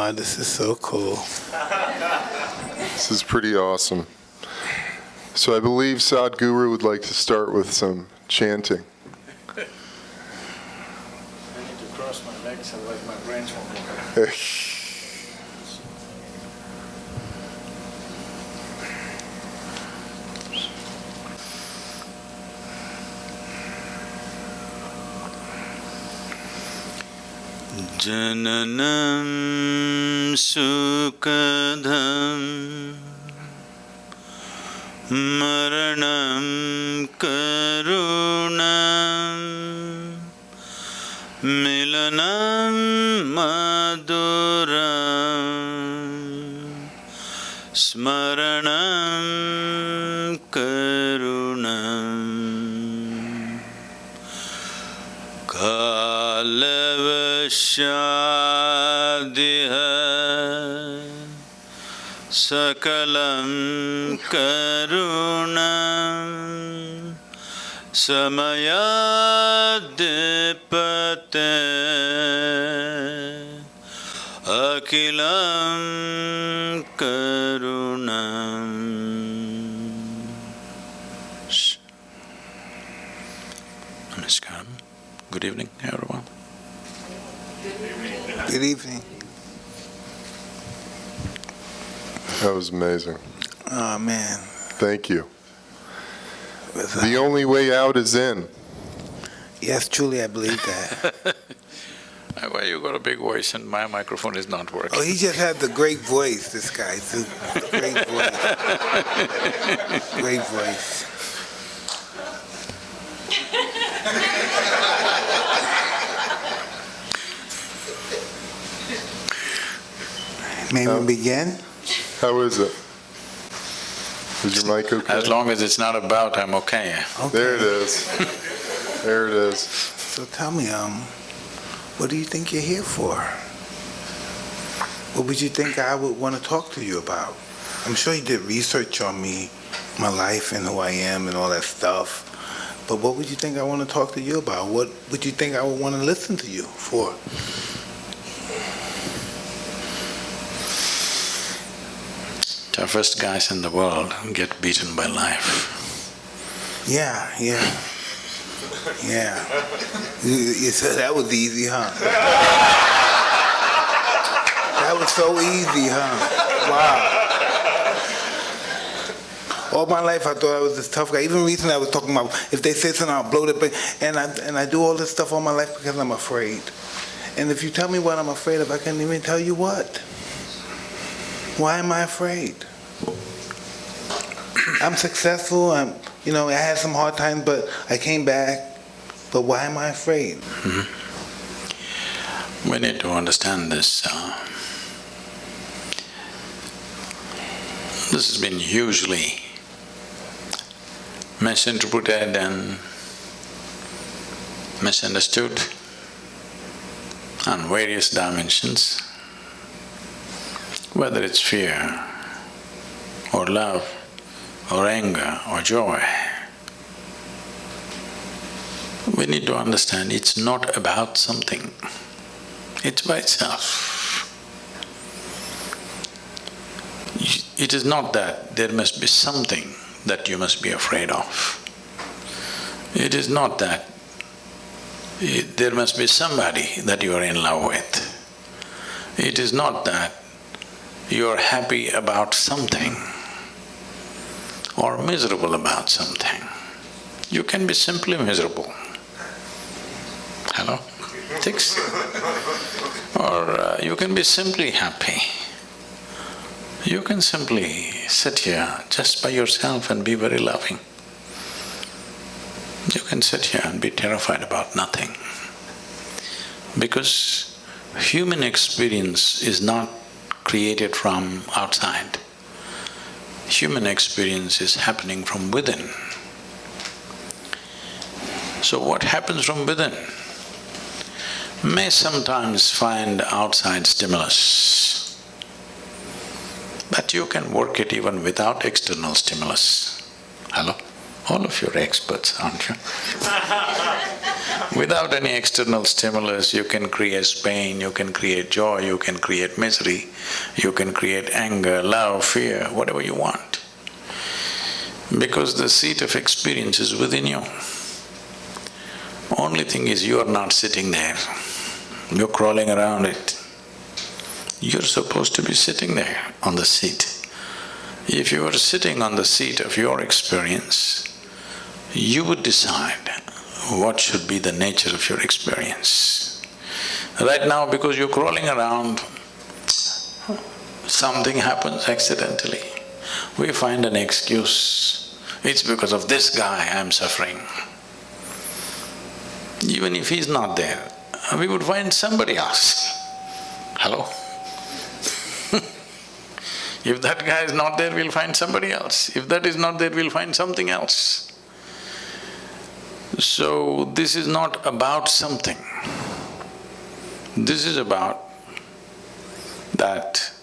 Oh, this is so cool. This is pretty awesome. So I believe Sadhguru would like to start with some chanting. I need to cross my legs, otherwise my brains won't work. जननं सुख सकलं करुणं समयाद्पते अखिलं करुणम् Namaskaram. Good evening, everyone. Good evening. That was amazing. Oh, man. Thank you. Was, The uh, only way out is in. yes, truly, I believe that. Why you got a big voice and my microphone is not working? Oh, he just had the great voice, this guy. It's a great voice. great voice. May we begin? How is it? Is your mic okay? As long as it's not about, I'm okay. Okay. There it is. There it is. So tell me, um, what do you think you're here for? What would you think I would want to talk to you about? I'm sure you did research on me, my life and who I am and all that stuff. But what would you think I want to talk to you about? What would you think I would want to listen to you for? Toughest guys in the world get beaten by life. Yeah, yeah. Yeah. You, you said that was easy, huh? that was so easy, huh? Wow. All my life I thought I was this tough guy. Even recently I was talking about if they say something I'll blow the thing. And I and I do all this stuff all my life because I'm afraid. And if you tell me what I'm afraid of, I can't even tell you what. Why am I afraid? I'm successful. I'm, you know, I had some hard times, but I came back. But why am I afraid? We need to understand this. Uh, this has been hugely misinterpreted and misunderstood on various dimensions, whether it's fear or love or anger or joy. We need to understand it's not about something, it's by itself. It is not that there must be something that you must be afraid of. It is not that it- there must be somebody that you are in love with. It is not that you are happy about something or miserable about something. You can be simply miserable. Hello? Tix? Or uh, you can be simply happy. You can simply sit here just by yourself and be very loving. You can sit here and be terrified about nothing. Because human experience is not created from outside. Human experience is happening from within. So what happens from within may sometimes find outside stimulus, but you can work it even without external stimulus. Hello? All of you are experts, aren't you? Without any external stimulus, you can create pain, you can create joy, you can create misery, you can create anger, love, fear, whatever you want. Because the seat of experience is within you. Only thing is you are not sitting there, you're crawling around it. You're supposed to be sitting there on the seat. If you are sitting on the seat of your experience, you would decide what should be the nature of your experience. Right now, because you're crawling around, something happens accidentally. We find an excuse. It's because of this guy I'm suffering. Even if he's not there, we would find somebody else. Hello? if that guy is not there, we'll find somebody else. If that is not there, we'll find something else. So, this is not about something. This is about that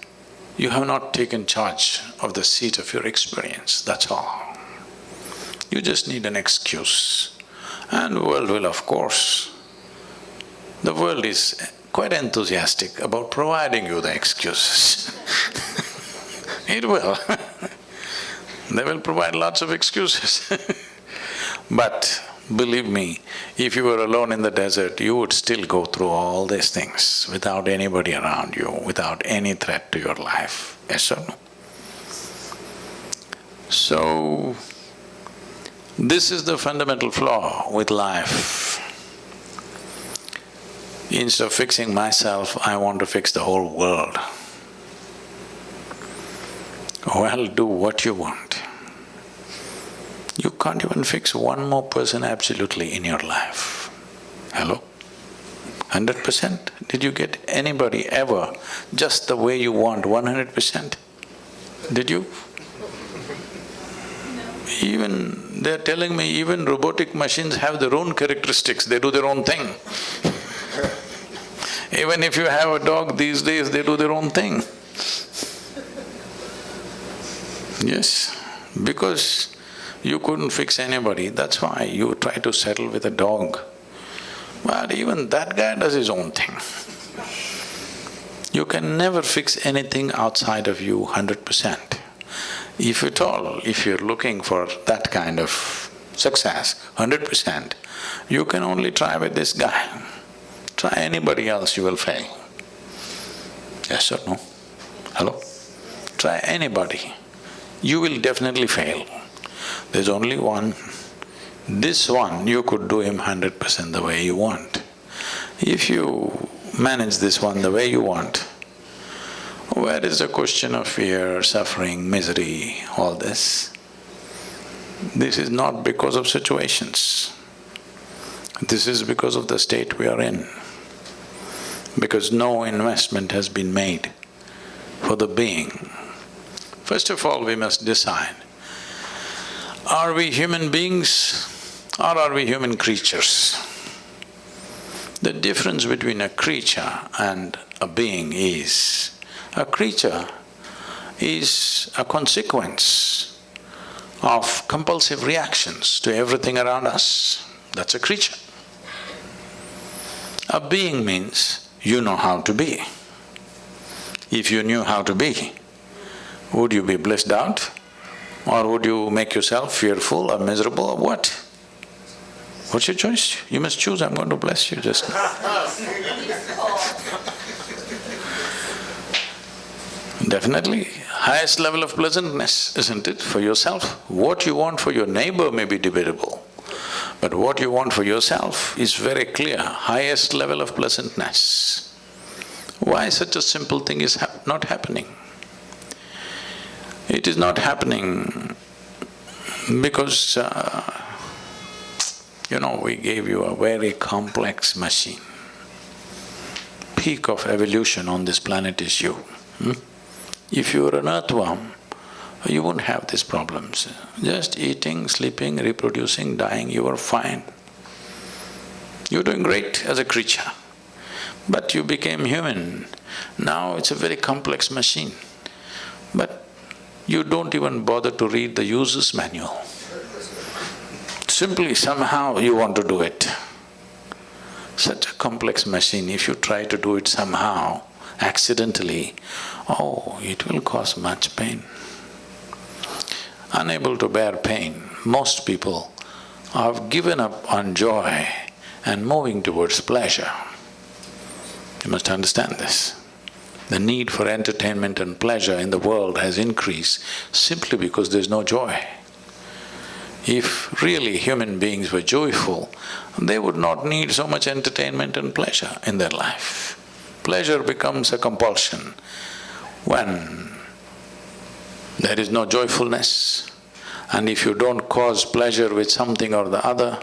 you have not taken charge of the seat of your experience, that's all. You just need an excuse. And world will, of course, the world is quite enthusiastic about providing you the excuses It will They will provide lots of excuses But believe me, if you were alone in the desert, you would still go through all these things without anybody around you, without any threat to your life, yes or no? So, this is the fundamental flaw with life. Instead of fixing myself, I want to fix the whole world. Well, do what you want. You can't even fix one more person absolutely in your life. Hello? Hundred percent? Did you get anybody ever just the way you want, one hundred percent? Did you? Even… they're telling me even robotic machines have their own characteristics, they do their own thing. even if you have a dog these days, they do their own thing. Yes, because you couldn't fix anybody, that's why you try to settle with a dog. But even that guy does his own thing. You can never fix anything outside of you hundred percent. If at all, if you're looking for that kind of success, hundred percent, you can only try with this guy. Try anybody else, you will fail. Yes or no? Hello? Try anybody, you will definitely fail. There's only one. This one, you could do him hundred percent the way you want. If you manage this one the way you want, where is the question of fear, suffering, misery, all this? This is not because of situations. This is because of the state we are in. Because no investment has been made for the being. First of all, we must decide are we human beings or are we human creatures? The difference between a creature and a being is, a creature is a consequence of compulsive reactions to everything around us, that's a creature. A being means you know how to be. If you knew how to be, would you be blissed out? Or would you make yourself fearful or miserable or what? What's your choice? You must choose, I'm going to bless you just now. Definitely, highest level of pleasantness, isn't it, for yourself? What you want for your neighbor may be debatable, but what you want for yourself is very clear, highest level of pleasantness. Why such a simple thing is hap not happening? It is not happening because, uh, you know, we gave you a very complex machine. Peak of evolution on this planet is you. Hmm? If you were an earthworm, you wouldn't have these problems. Just eating, sleeping, reproducing, dying, you were fine. You're doing great as a creature. But you became human. Now it's a very complex machine. But you don't even bother to read the user's manual. Simply somehow you want to do it. Such a complex machine, if you try to do it somehow, accidentally, oh, it will cause much pain. Unable to bear pain, most people have given up on joy and moving towards pleasure. You must understand this. The need for entertainment and pleasure in the world has increased simply because there's no joy. If really human beings were joyful, they would not need so much entertainment and pleasure in their life. Pleasure becomes a compulsion when there is no joyfulness. And if you don't cause pleasure with something or the other,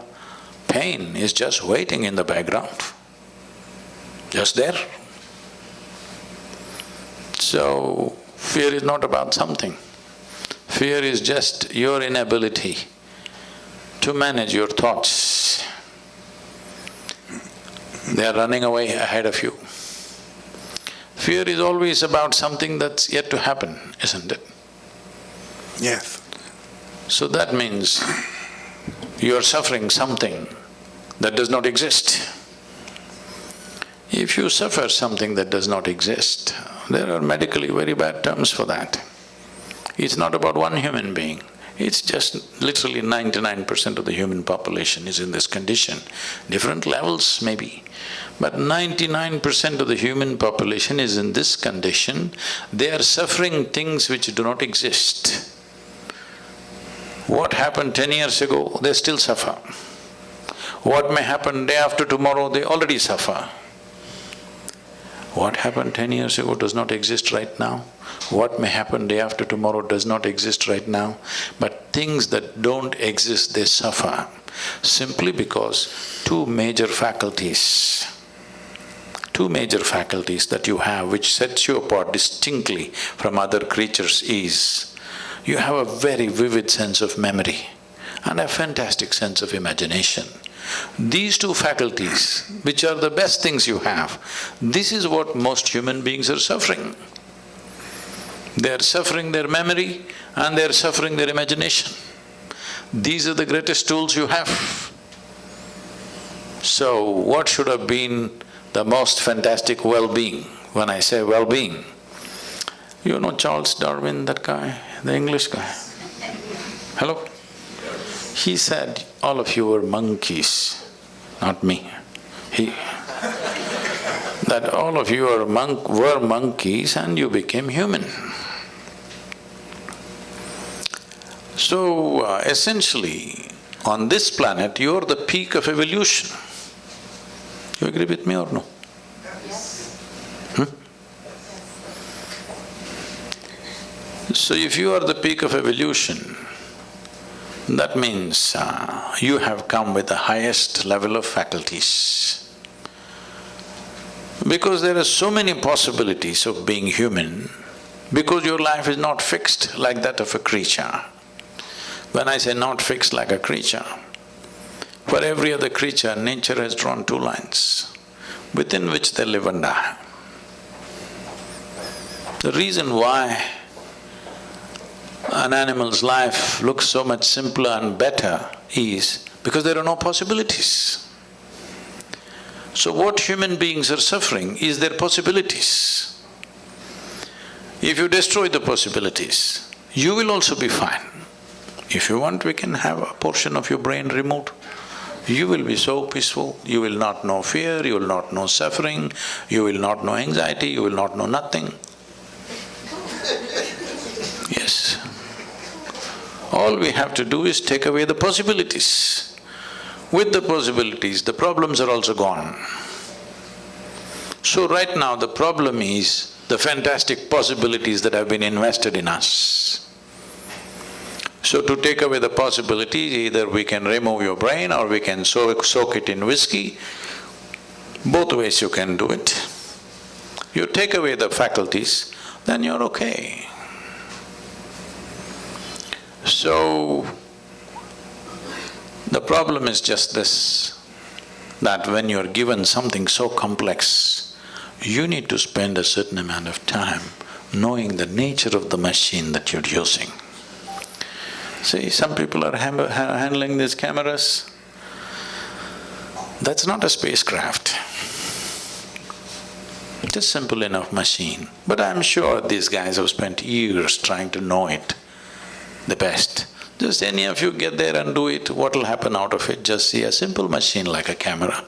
pain is just waiting in the background, just there. So, fear is not about something. Fear is just your inability to manage your thoughts. They are running away ahead of you. Fear is always about something that's yet to happen, isn't it? Yes. So that means you are suffering something that does not exist. If you suffer something that does not exist, there are medically very bad terms for that. It's not about one human being, it's just literally ninety-nine percent of the human population is in this condition. Different levels maybe, but ninety-nine percent of the human population is in this condition, they are suffering things which do not exist. What happened ten years ago, they still suffer. What may happen day after tomorrow, they already suffer. What happened ten years ago does not exist right now. What may happen day after tomorrow does not exist right now. But things that don't exist, they suffer simply because two major faculties, two major faculties that you have which sets you apart distinctly from other creatures is, you have a very vivid sense of memory and a fantastic sense of imagination. These two faculties, which are the best things you have, this is what most human beings are suffering. They are suffering their memory and they are suffering their imagination. These are the greatest tools you have. So, what should have been the most fantastic well-being? When I say well-being, you know Charles Darwin, that guy, the English guy? Hello? He said, all of you were monkeys, not me. He… that all of you are monk… were monkeys and you became human. So, uh, essentially, on this planet, you're the peak of evolution. You agree with me or no? Hmm? So if you are the peak of evolution, that means uh, you have come with the highest level of faculties. Because there are so many possibilities of being human, because your life is not fixed like that of a creature. When I say not fixed like a creature, for every other creature, nature has drawn two lines within which they live and die. The reason why an animal's life looks so much simpler and better is because there are no possibilities. So what human beings are suffering is their possibilities. If you destroy the possibilities, you will also be fine. If you want, we can have a portion of your brain removed. You will be so peaceful, you will not know fear, you will not know suffering, you will not know anxiety, you will not know nothing. Yes. All we have to do is take away the possibilities. With the possibilities, the problems are also gone. So right now the problem is the fantastic possibilities that have been invested in us. So to take away the possibilities, either we can remove your brain or we can soak, soak it in whiskey. Both ways you can do it. You take away the faculties, then you're okay. So, the problem is just this, that when you're given something so complex, you need to spend a certain amount of time knowing the nature of the machine that you're using. See, some people are ha- handling these cameras. That's not a spacecraft. Just simple enough machine. But I'm sure these guys have spent years trying to know it the best. Just any of you get there and do it, what'll happen out of it? Just see a simple machine like a camera.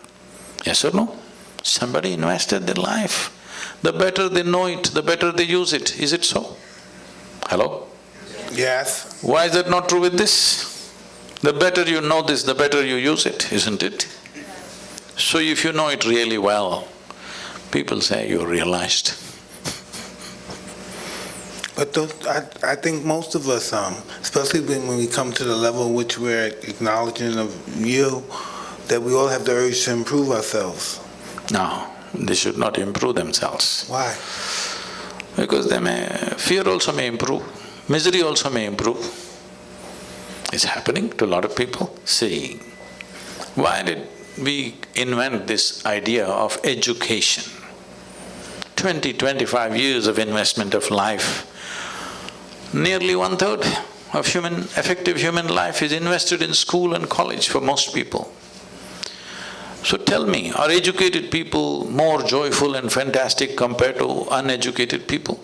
Yes or no? Somebody invested their life. The better they know it, the better they use it. Is it so? Hello? Yes, Why is that not true with this? The better you know this, the better you use it, isn't it? So if you know it really well, people say you realized. But those, I, I think most of us, um, especially when, when we come to the level in which we're acknowledging of you, that we all have the urge to improve ourselves. No, they should not improve themselves. Why? Because they may… fear also may improve, misery also may improve. It's happening to a lot of people. See, why did we invent this idea of education? Twenty, twenty-five years of investment of life, nearly one-third of human… effective human life is invested in school and college for most people. So tell me, are educated people more joyful and fantastic compared to uneducated people?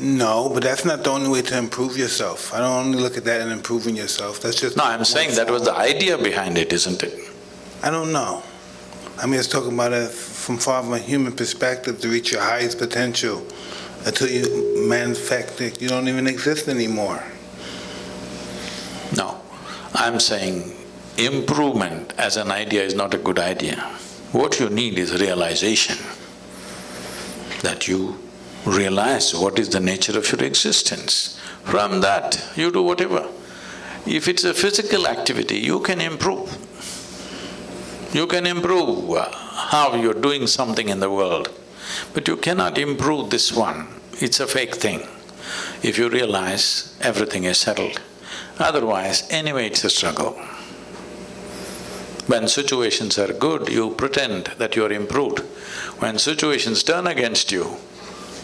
No, but that's not the only way to improve yourself. I don't only look at that in improving yourself, that's just… No, I'm saying that was the idea behind it, isn't it? I don't know. I mean, it's talking about it from far from a human perspective to reach your highest potential. Until you manufacture, you don't even exist anymore. No, I'm saying improvement as an idea is not a good idea. What you need is realization, that you realize what is the nature of your existence. From that, you do whatever. If it's a physical activity, you can improve. You can improve uh, how you're doing something in the world, but you cannot improve this one. It's a fake thing. If you realize everything is settled, otherwise anyway it's a struggle. When situations are good, you pretend that you are improved. When situations turn against you,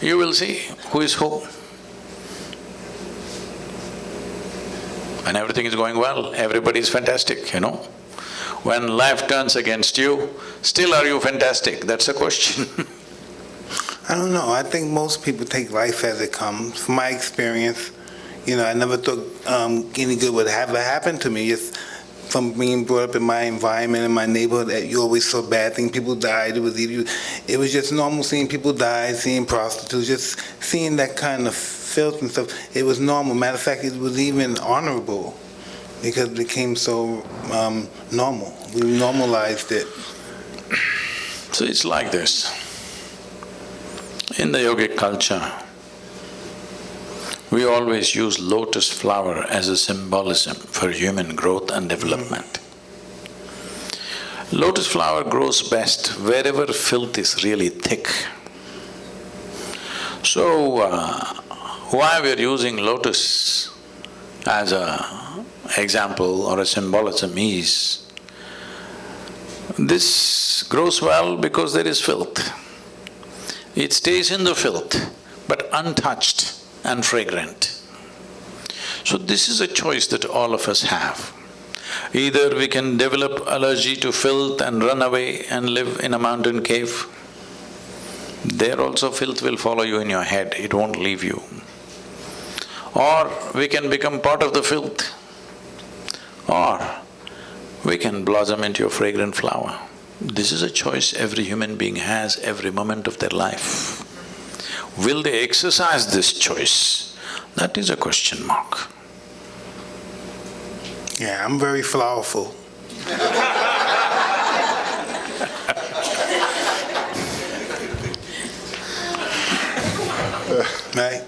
you will see who is who. When everything is going well, everybody is fantastic, you know. When life turns against you, still are you fantastic? That's the question I don't know. I think most people take life as it comes. From my experience, you know, I never thought um, any good would ever happen to me. Just from being brought up in my environment in my neighborhood, that you always saw bad things. People died. It was either, it was just normal seeing people die, seeing prostitutes, just seeing that kind of filth and stuff. It was normal. Matter of fact, it was even honorable because it became so um, normal. We normalized it. So it's like this. In the yogic culture, we always use lotus flower as a symbolism for human growth and development. Lotus flower grows best wherever filth is really thick. So, uh, why we're using lotus as a example or a symbolism is, this grows well because there is filth. It stays in the filth, but untouched and fragrant. So this is a choice that all of us have. Either we can develop allergy to filth and run away and live in a mountain cave. There also filth will follow you in your head, it won't leave you. Or we can become part of the filth. Or we can blossom into a fragrant flower. This is a choice every human being has every moment of their life. Will they exercise this choice? That is a question mark. Yeah, I'm very flowerful. right?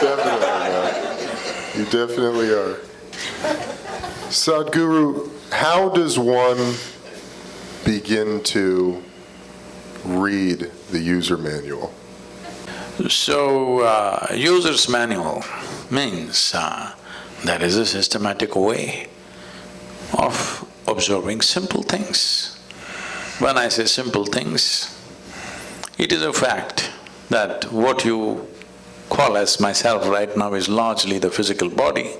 Definitely, man. You definitely are. Sadhguru, how does one begin to read the user manual? So, uh, user's manual means uh, there is a systematic way of observing simple things. When I say simple things, it is a fact that what you call as myself right now is largely the physical body.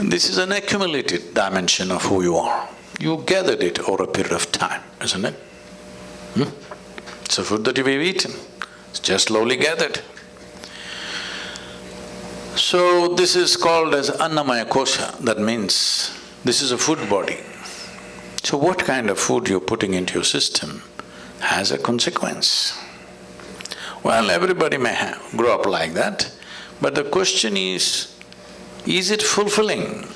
This is an accumulated dimension of who you are. You gathered it over a period of time, isn't it? Hmm? It's a food that you've eaten, it's just slowly gathered. So this is called as Annamaya Kosha, that means this is a food body. So what kind of food you're putting into your system has a consequence. Well, everybody may have, grow up like that, but the question is, is it fulfilling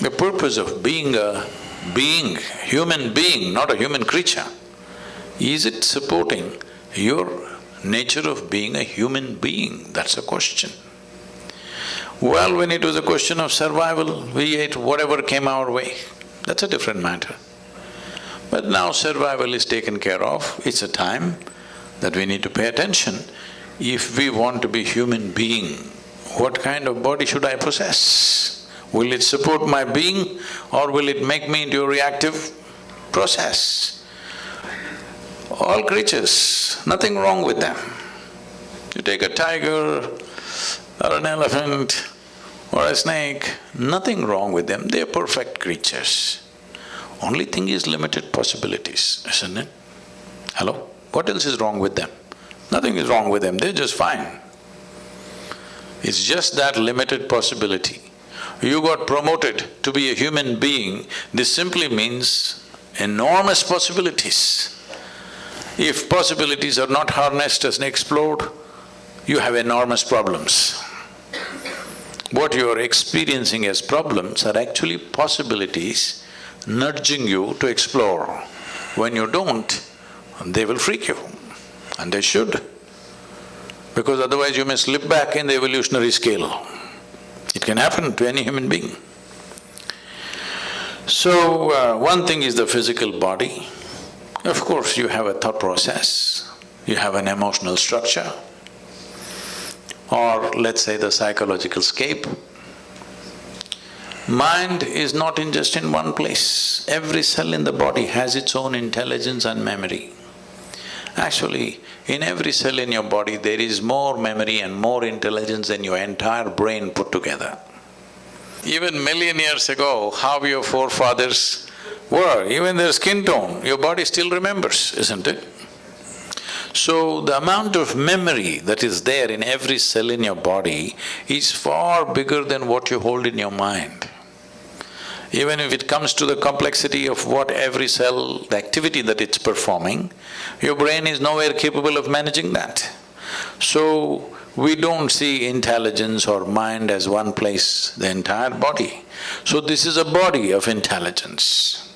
the purpose of being a being, human being, not a human creature? Is it supporting your nature of being a human being? That's a question. Well, when it was a question of survival, we ate whatever came our way. That's a different matter. But now survival is taken care of, it's a time that we need to pay attention. If we want to be human being, what kind of body should I possess? Will it support my being or will it make me into a reactive process? All creatures, nothing wrong with them. You take a tiger or an elephant or a snake, nothing wrong with them, they're perfect creatures. Only thing is limited possibilities, isn't it? Hello? What else is wrong with them? Nothing is wrong with them, they're just fine. It's just that limited possibility. You got promoted to be a human being, this simply means enormous possibilities. If possibilities are not harnessed and explored, you have enormous problems. What you are experiencing as problems are actually possibilities nudging you to explore. When you don't, they will freak you, and they should, because otherwise you may slip back in the evolutionary scale. It can happen to any human being. So, uh, one thing is the physical body. Of course, you have a thought process, you have an emotional structure, or let's say the psychological scape. Mind is not in just in one place. Every cell in the body has its own intelligence and memory. Actually, in every cell in your body, there is more memory and more intelligence than your entire brain put together. Even million years ago, how your forefathers were, even their skin tone, your body still remembers, isn't it? So the amount of memory that is there in every cell in your body is far bigger than what you hold in your mind. Even if it comes to the complexity of what every cell, the activity that it's performing, your brain is nowhere capable of managing that. So, we don't see intelligence or mind as one place, the entire body. So this is a body of intelligence.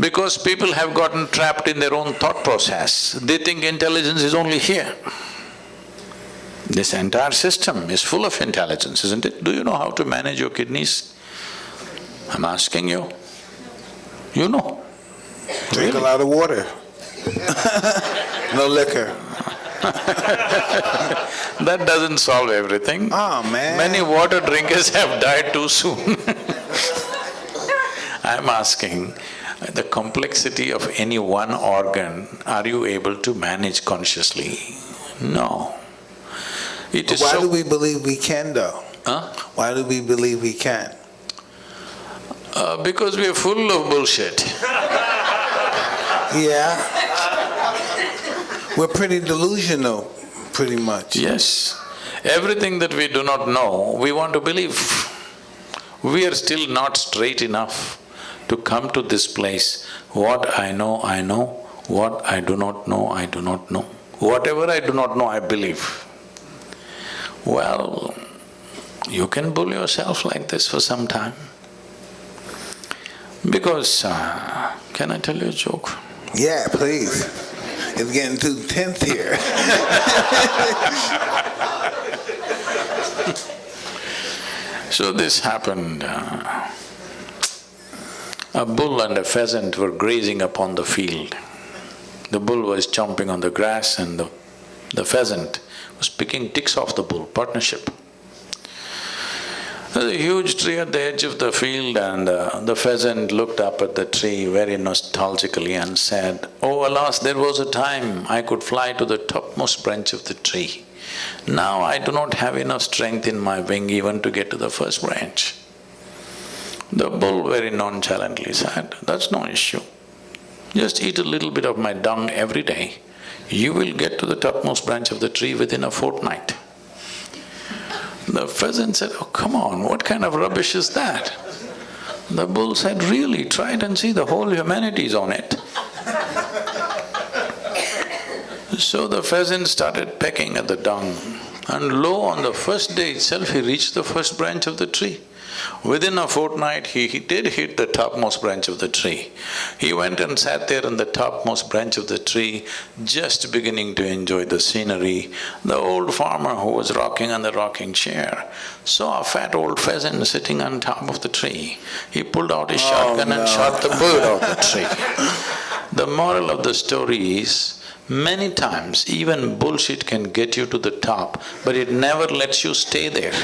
Because people have gotten trapped in their own thought process, they think intelligence is only here. This entire system is full of intelligence, isn't it? Do you know how to manage your kidneys? I'm asking you. You know. Drink a lot of water. No liquor. That doesn't solve everything. Oh, man. Many water drinkers have died too soon. I'm asking, the complexity of any one organ, are you able to manage consciously? No. It is Why so… do we believe we can though? Huh? Why do we believe we can? Uh, because we are full of bullshit. Yeah. We're pretty delusional, pretty much. Yes. Everything that we do not know, we want to believe. We are still not straight enough to come to this place. What I know, I know. What I do not know, I do not know. Whatever I do not know, I believe. Well, you can bull yourself like this for some time. Because, uh, can I tell you a joke? Yeah, please. It's getting too tense here. So this happened, uh, a bull and a pheasant were grazing upon the field. The bull was chomping on the grass and the, the pheasant was picking ticks off the bull, partnership. There's a huge tree at the edge of the field and uh, the pheasant looked up at the tree very nostalgically and said, Oh alas, there was a time I could fly to the topmost branch of the tree Now I do not have enough strength in my wing even to get to the first branch. The bull very nonchalantly said, that's no issue. Just eat a little bit of my dung every day, you will get to the topmost branch of the tree within a fortnight. The pheasant said, oh, come on, what kind of rubbish is that? The bull said, really, try it and see, the whole humanity is on it. So the pheasant started pecking at the dung and lo, on the first day itself he reached the first branch of the tree. Within a fortnight, he, he did hit the topmost branch of the tree. He went and sat there on the topmost branch of the tree, just beginning to enjoy the scenery. The old farmer who was rocking on the rocking chair saw a fat old pheasant sitting on top of the tree. He pulled out his oh, shotgun and shot the bird off the tree. The moral of the story is, Many times, even bullshit can get you to the top, but it never lets you stay there.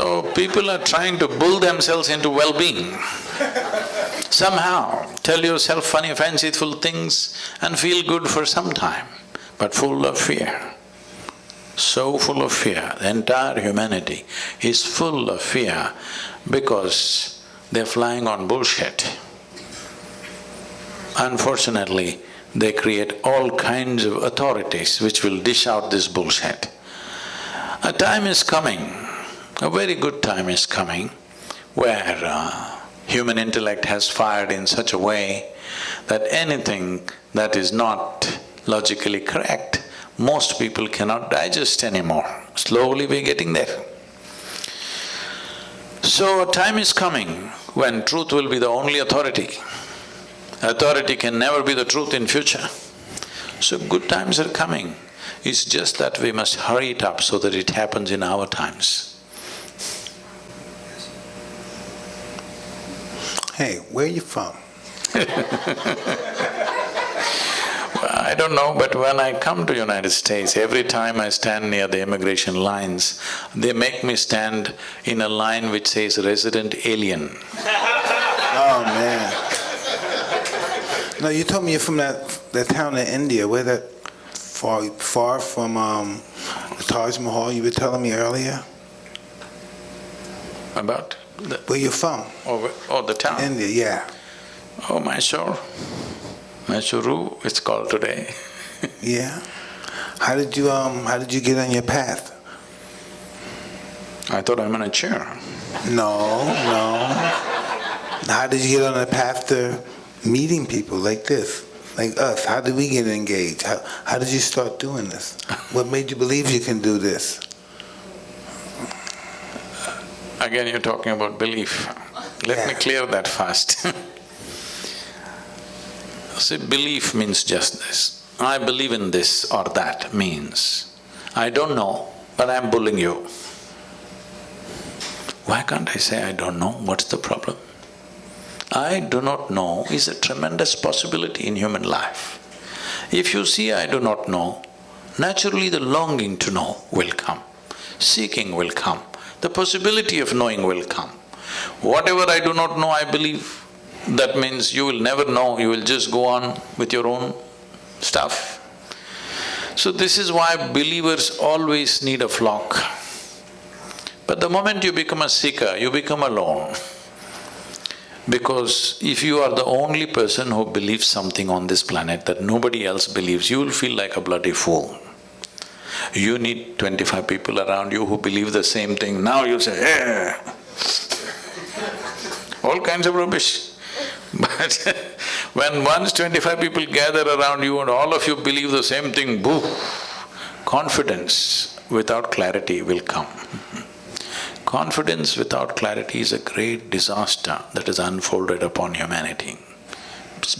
So, people are trying to bull themselves into well-being. Somehow, tell yourself funny, fanciful things and feel good for some time, but full of fear. So full of fear, the entire humanity is full of fear because they're flying on bullshit. Unfortunately, they create all kinds of authorities which will dish out this bullshit. A time is coming, a very good time is coming, where uh, human intellect has fired in such a way that anything that is not logically correct, most people cannot digest anymore. Slowly we're getting there. So a time is coming when truth will be the only authority. Authority can never be the truth in future. So good times are coming. It's just that we must hurry it up so that it happens in our times. Hey, where are you from? I don't know, but when I come to United States, every time I stand near the immigration lines, they make me stand in a line which says resident alien. Oh, man. No, you told me you're from that, that town in India, where that, far, far from, um, the Taj Mahal you were telling me earlier? About the, Where you from? oh, oh, the town? India, yeah. Oh, Mysore. Mysuru, it's called today. Yeah? How did you, um, how did you get on your path? I thought I'm in a chair. No, no. How did you get on the path to meeting people like this, like us? How did we get engaged? How, how did you start doing this? What made you believe you can do this? Again, you're talking about belief. Let me clear that first. See, belief means just this. I believe in this or that means, I don't know, but I'm bullying you. Why can't I say I don't know? What's the problem? I do not know is a tremendous possibility in human life. If you see I do not know, naturally the longing to know will come, seeking will come, the possibility of knowing will come. Whatever I do not know, I believe, that means you will never know, you will just go on with your own stuff. So this is why believers always need a flock. But the moment you become a seeker, you become alone. Because if you are the only person who believes something on this planet that nobody else believes, you will feel like a bloody fool. You need twenty-five people around you who believe the same thing, now you say, eh, all kinds of rubbish. But when once twenty-five people gather around you and all of you believe the same thing, boo, confidence without clarity will come. Confidence without clarity is a great disaster that is unfolded upon humanity.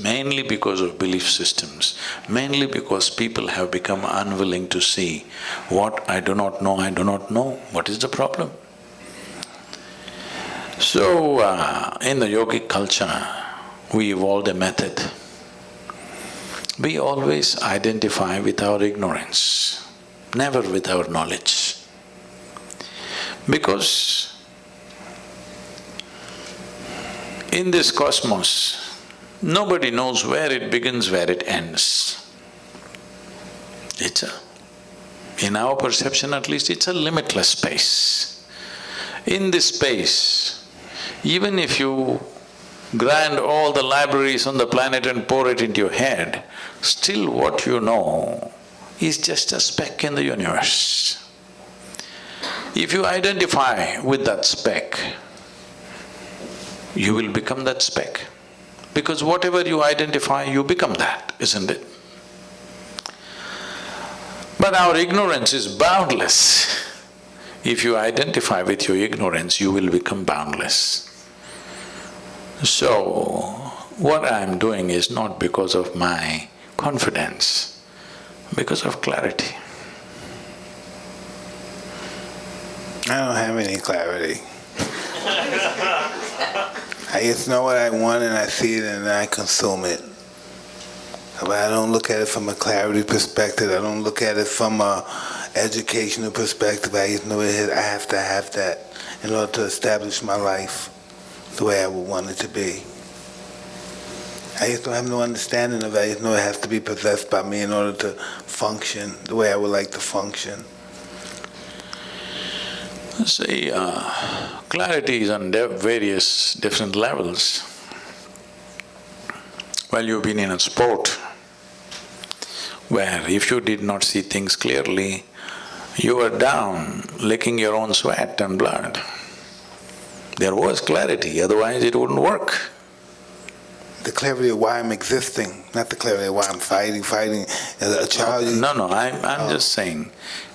Mainly because of belief systems, mainly because people have become unwilling to see what I do not know, I do not know, what is the problem? So, uh, in the yogic culture, we evolved a method. We always identify with our ignorance, never with our knowledge. Because in this cosmos, Nobody knows where it begins, where it ends. It's a… in our perception at least, it's a limitless space. In this space, even if you grind all the libraries on the planet and pour it into your head, still what you know is just a speck in the universe. If you identify with that speck, you will become that speck. Because whatever you identify, you become that, isn't it? But our ignorance is boundless. If you identify with your ignorance, you will become boundless. So, what I'm doing is not because of my confidence, because of clarity. I don't have any clarity. I just know what I want and I see it and I consume it. But I don't look at it from a clarity perspective. I don't look at it from a educational perspective. I just know it, I have to have that in order to establish my life the way I would want it to be. I just don't have no understanding of it. I just know it has to be possessed by me in order to function the way I would like to function. See, uh, clarity is on various different levels. Well, you've been in a sport where if you did not see things clearly, you were down licking your own sweat and blood. There was clarity, otherwise it wouldn't work. The clarity of why I'm existing, not the clarity of why I'm fighting, fighting. As a child, No, no, I'm, I'm just saying,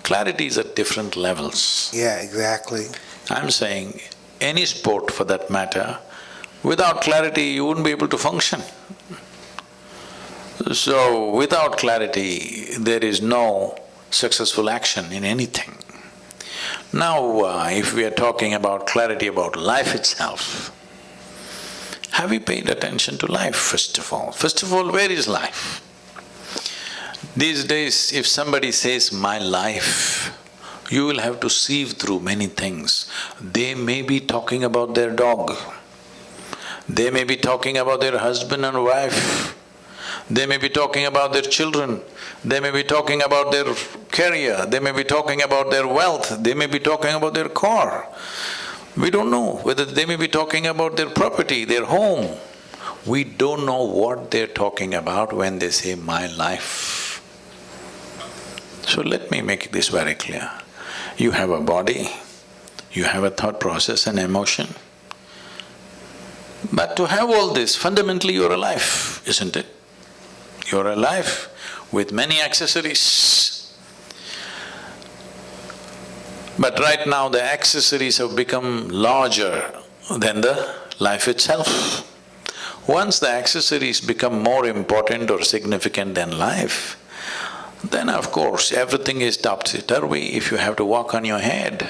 clarity is at different levels. yeah, exactly. I'm saying, any sport for that matter, without clarity you wouldn't be able to function. So, without clarity, there is no successful action in anything. Now, uh, if we are talking about clarity about life itself, have we paid attention to life first of all? First of all, where is life? These days, if somebody says, my life, you will have to sieve through many things. They may be talking about their dog, they may be talking about their husband and wife, they may be talking about their children, they may be talking about their career, they may be talking about their wealth, they may be talking about their car. We don't know whether they may be talking about their property, their home. We don't know what they're talking about when they say, my life. So let me make this very clear. You have a body, you have a thought process and emotion. But to have all this, fundamentally you're alive, isn't it? You're alive with many accessories. But right now the accessories have become larger than the life itself. Once the accessories become more important or significant than life, then of course everything is topsy-turvy. If you have to walk on your head,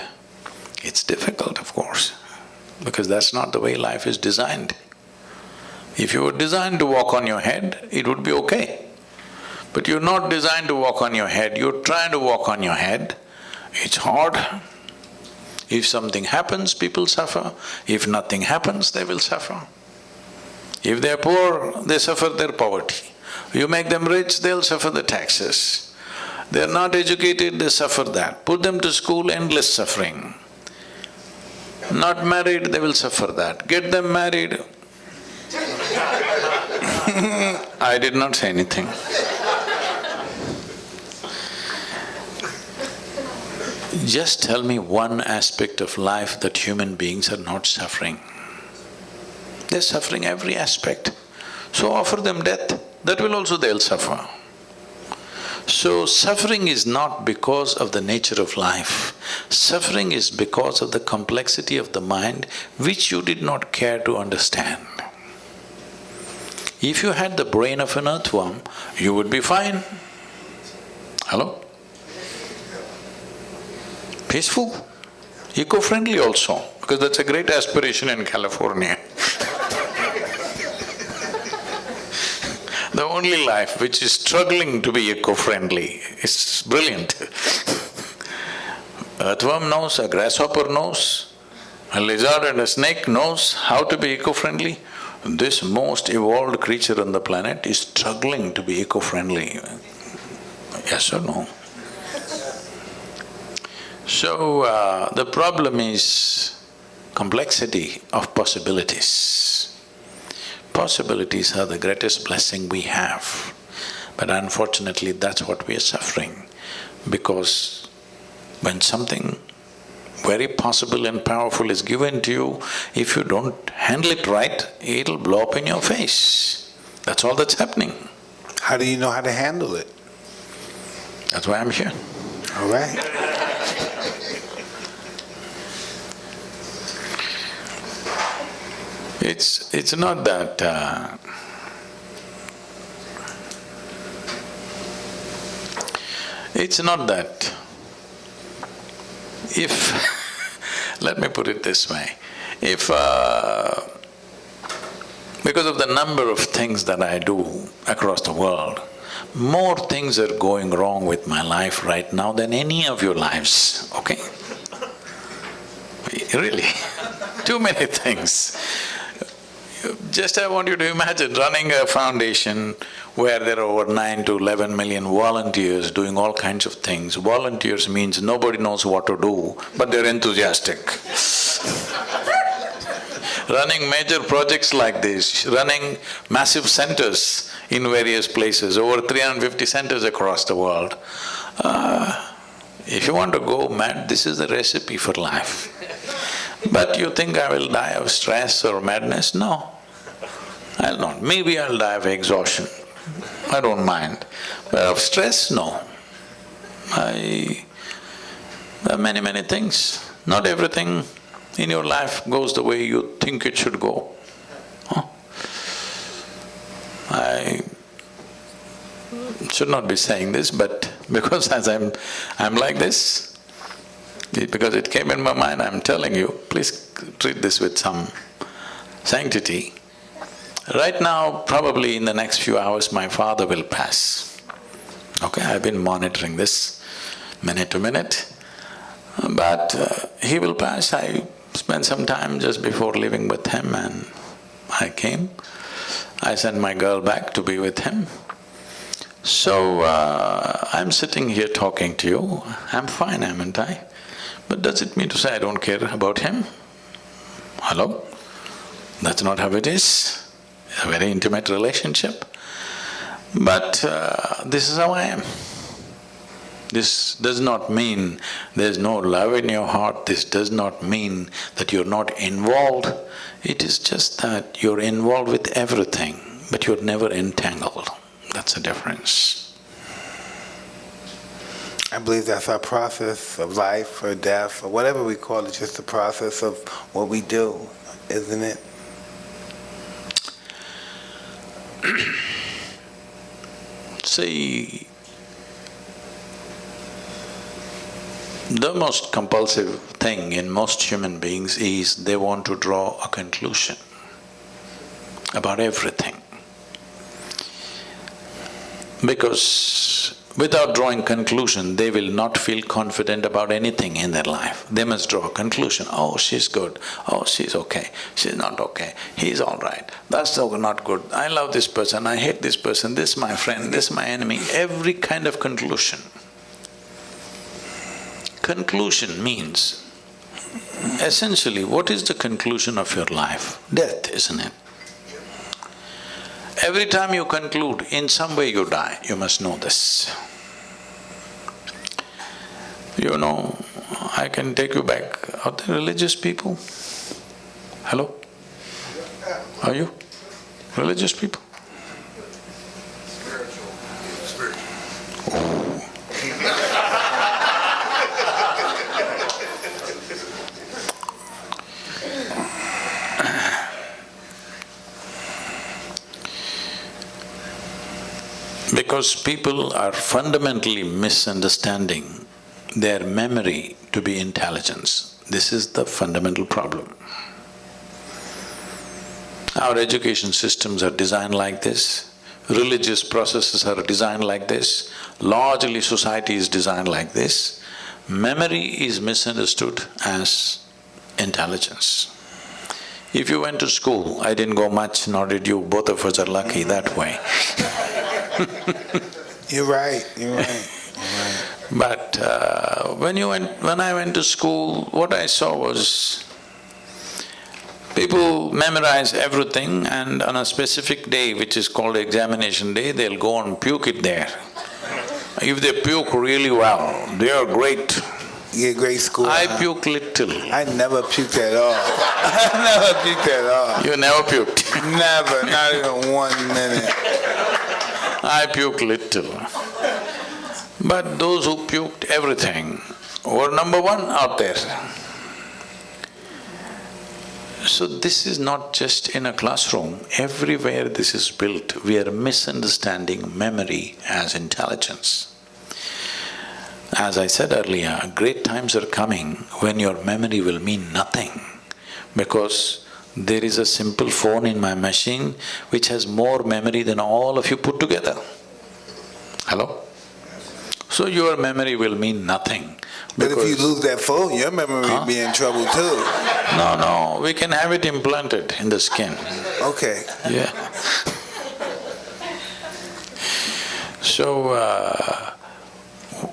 it's difficult of course, because that's not the way life is designed. If you were designed to walk on your head, it would be okay. But you're not designed to walk on your head, you're trying to walk on your head, it's hard. If something happens, people suffer. If nothing happens, they will suffer. If they're poor, they suffer their poverty. You make them rich, they'll suffer the taxes. They're not educated, they suffer that. Put them to school, endless suffering. Not married, they will suffer that. Get them married. I did not say anything. Just tell me one aspect of life that human beings are not suffering. They're suffering every aspect. So offer them death, that will also they'll suffer. So suffering is not because of the nature of life, suffering is because of the complexity of the mind which you did not care to understand. If you had the brain of an earthworm, you would be fine. Hello? Peaceful, eco-friendly also, because that's a great aspiration in California. The only life which is struggling to be eco-friendly is brilliant. Earthworm knows, a grasshopper knows, a lizard and a snake knows how to be eco-friendly. This most evolved creature on the planet is struggling to be eco-friendly. Yes or no? So, uh, the problem is complexity of possibilities. Possibilities are the greatest blessing we have, but unfortunately that's what we are suffering because when something very possible and powerful is given to you, if you don't handle it right, it'll blow up in your face. That's all that's happening. How do you know how to handle it? That's why I'm here. All right. It's… it's not that uh, It's not that if, let me put it this way, if uh, because of the number of things that I do across the world, more things are going wrong with my life right now than any of your lives, okay? Really, too many things. Just I want you to imagine running a foundation where there are over nine to eleven million volunteers doing all kinds of things. Volunteers means nobody knows what to do, but they're enthusiastic. running major projects like this, running massive centers in various places, over 350 centers across the world. Uh, if you want to go mad, this is the recipe for life. But you think I will die of stress or madness? No. I'll not. Maybe I'll die of exhaustion. I don't mind. But of stress, no. I… there are many, many things. Not everything in your life goes the way you think it should go. Huh? I should not be saying this, but because as I'm… I'm like this, because it came in my mind, I'm telling you, please treat this with some sanctity. Right now, probably in the next few hours, my father will pass. Okay, I've been monitoring this minute to minute, but uh, he will pass. I spent some time just before leaving with him and I came. I sent my girl back to be with him. So, uh, I'm sitting here talking to you, I'm fine, haven't I? But does it mean to say I don't care about him? Hello? That's not how it is a very intimate relationship. But uh, this is how I am. This does not mean there's no love in your heart, this does not mean that you're not involved. It is just that you're involved with everything, but you're never entangled. That's the difference. I believe that's our process of life or death or whatever we call it, just the process of what we do, isn't it? See, the most compulsive thing in most human beings is they want to draw a conclusion about everything. Because Without drawing conclusion, they will not feel confident about anything in their life. They must draw a conclusion, oh, she's good, oh, she's okay, she's not okay, he's all right, that's not good, I love this person, I hate this person, this my friend, this my enemy, every kind of conclusion. Conclusion means, essentially, what is the conclusion of your life? Death, isn't it? Every time you conclude, in some way you die, you must know this. You know, I can take you back. Are there religious people? Hello? Are you? Religious people? Oh. Because people are fundamentally misunderstanding their memory to be intelligence. This is the fundamental problem. Our education systems are designed like this, religious processes are designed like this, largely society is designed like this. Memory is misunderstood as intelligence. If you went to school, I didn't go much, nor did you, both of us are lucky that way. You're right, you're right. But uh, when you went… when I went to school, what I saw was people memorize everything and on a specific day, which is called examination day, they'll go and puke it there. If they puke really well, they are great. Get great school. I huh? puke little. I never puked at all. I never puked at all. You never puked. Never, not even one minute. I puke little. But those who puked everything were number one out there. So this is not just in a classroom, everywhere this is built, we are misunderstanding memory as intelligence. As I said earlier, great times are coming when your memory will mean nothing because there is a simple phone in my machine which has more memory than all of you put together. Hello? So your memory will mean nothing But if you lose that phone, your memory will be in trouble too. No, no, we can have it implanted in the skin. Okay. Yeah. So, uh,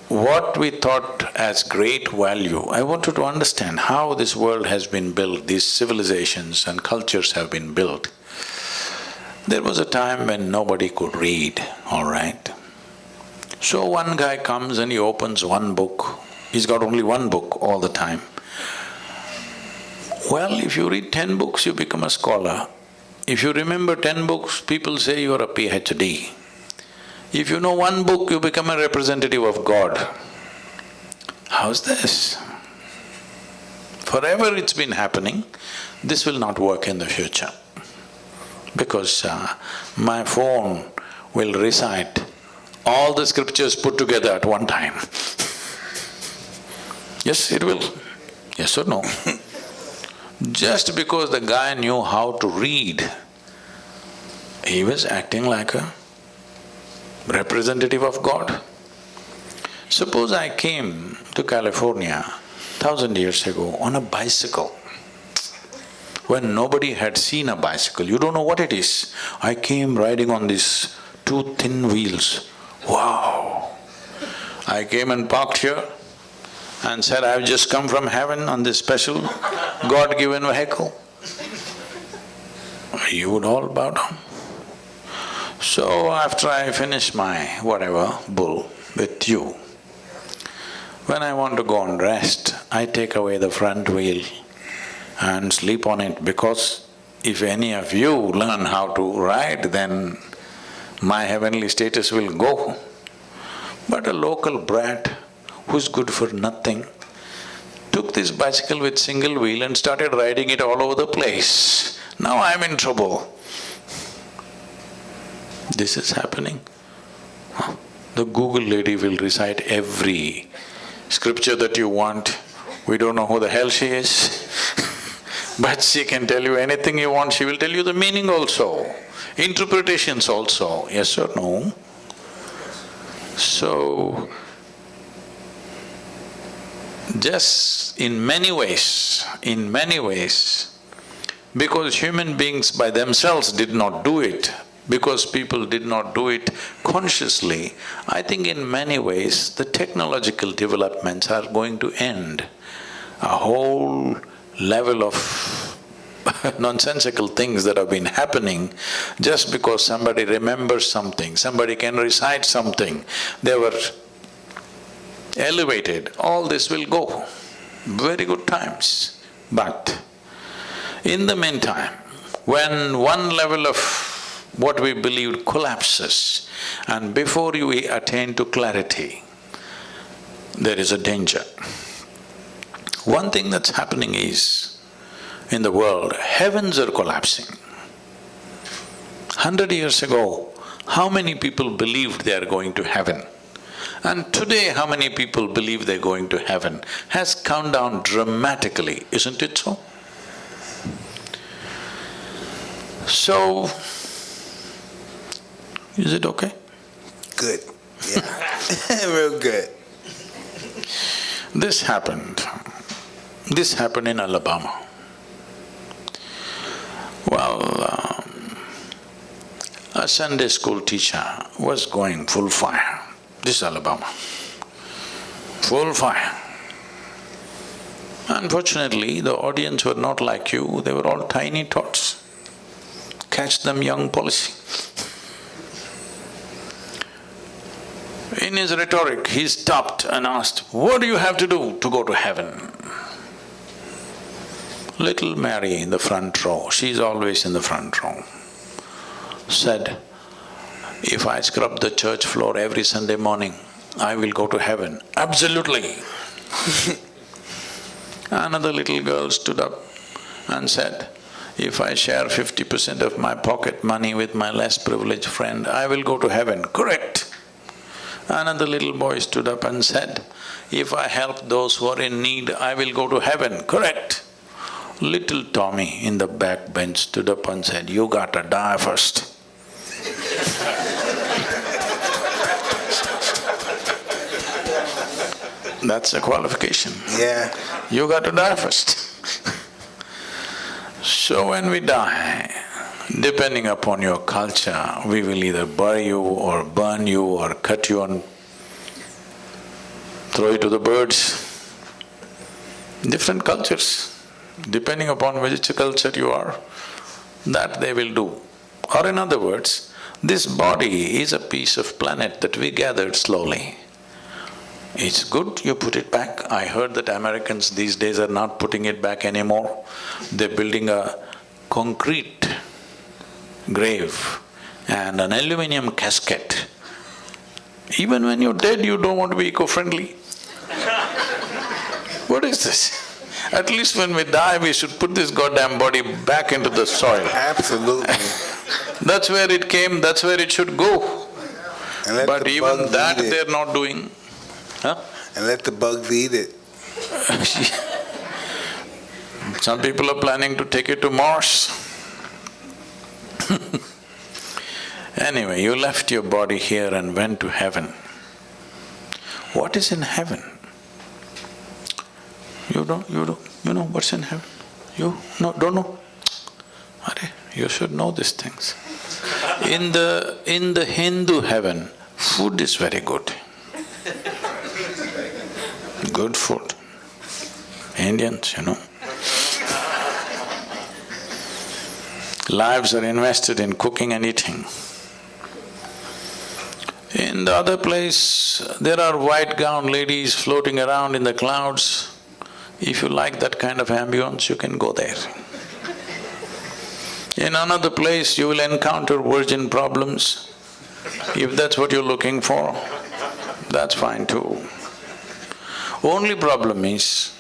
what we thought as great value, I wanted to understand how this world has been built, these civilizations and cultures have been built. There was a time when nobody could read, all right? So one guy comes and he opens one book, he's got only one book all the time. Well, if you read ten books, you become a scholar. If you remember ten books, people say you're a PhD. If you know one book, you become a representative of God. How's this? Forever it's been happening, this will not work in the future. Because uh, my phone will recite all the scriptures put together at one time. Yes, it will. Yes or no? Just because the guy knew how to read, he was acting like a representative of God. Suppose I came to California thousand years ago on a bicycle, when nobody had seen a bicycle, you don't know what it is. I came riding on these two thin wheels, wow! I came and parked here and said, I've just come from heaven on this special God-given vehicle. You would all bow down. So after I finish my whatever bull with you, when I want to go and rest, I take away the front wheel and sleep on it because if any of you learn how to ride, then my heavenly status will go. But a local brat who's good for nothing took this bicycle with single wheel and started riding it all over the place. Now I'm in trouble. This is happening. The Google lady will recite every scripture that you want. We don't know who the hell she is but she can tell you anything you want, she will tell you the meaning also, interpretations also, yes or no? So, just in many ways, in many ways, because human beings by themselves did not do it, because people did not do it consciously, I think in many ways the technological developments are going to end. A whole level of nonsensical things that have been happening just because somebody remembers something, somebody can recite something, they were elevated, all this will go. Very good times. But in the meantime, when one level of what we believed collapses and before you attain to clarity, there is a danger. One thing that's happening is, in the world, heavens are collapsing. Hundred years ago, how many people believed they are going to heaven? And today, how many people believe they're going to heaven has come down dramatically, isn't it so? So, is it okay? Good. Yeah. Real good. This happened. This happened in Alabama. Well, um, a Sunday school teacher was going full fire. This is Alabama. Full fire. Unfortunately, the audience were not like you, they were all tiny tots. Catch them young policy. In his rhetoric, he stopped and asked, What do you have to do to go to heaven? Little Mary in the front row, she's always in the front row, said, If I scrub the church floor every Sunday morning, I will go to heaven. Absolutely. Another little girl stood up and said, If I share fifty percent of my pocket money with my less privileged friend, I will go to heaven. Correct. Another little boy stood up and said, If I help those who are in need, I will go to heaven. Correct. Little Tommy in the back bench stood up and said, You gotta die first. That's a qualification. Yeah. You got to die first. so when we die, depending upon your culture, we will either bury you or burn you or cut you and throw you to the birds. Different cultures, depending upon which culture you are, that they will do. Or in other words, this body is a piece of planet that we gathered slowly. It's good you put it back. I heard that Americans these days are not putting it back anymore. They're building a concrete grave and an aluminum casket. Even when you're dead, you don't want to be eco-friendly. what is this? At least when we die, we should put this goddamn body back into the soil. Absolutely. That's where it came, that's where it should go. But even that they're not doing. Huh? And let the bugs eat it. Some people are planning to take it to Mars. anyway, you left your body here and went to heaven. What is in heaven? You don't… you don't… you know what's in heaven? You no, don't know? Arey, you should know these things. In the… in the Hindu heaven, food is very good. Good food. Indians, you know. Lives are invested in cooking and eating. In the other place, there are white gown ladies floating around in the clouds. If you like that kind of ambience, you can go there. In another place, you will encounter virgin problems. If that's what you're looking for, that's fine too. Only problem is,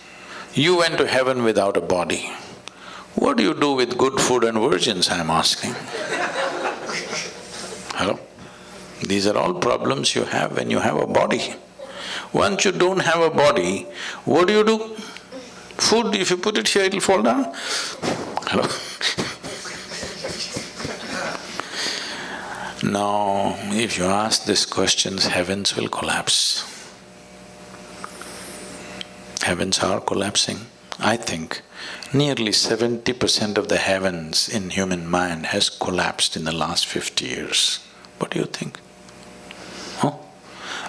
you went to heaven without a body. What do you do with good food and virgins, I'm asking? Hello? These are all problems you have when you have a body. Once you don't have a body, what do you do? Food, if you put it here, it'll fall down. Hello? No, if you ask these questions, heavens will collapse. Heavens are collapsing. I think nearly seventy percent of the heavens in human mind has collapsed in the last fifty years. What do you think? Huh?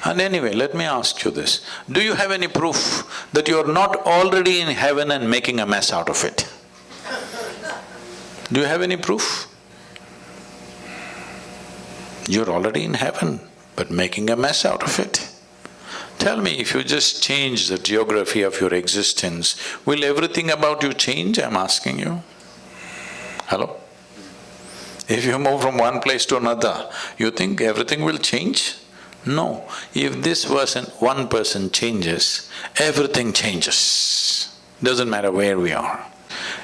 And anyway, let me ask you this, do you have any proof that you're not already in heaven and making a mess out of it? Do you have any proof? You're already in heaven, but making a mess out of it. Tell me, if you just change the geography of your existence, will everything about you change, I'm asking you? Hello? If you move from one place to another, you think everything will change? No. If this person, one person changes, everything changes. Doesn't matter where we are.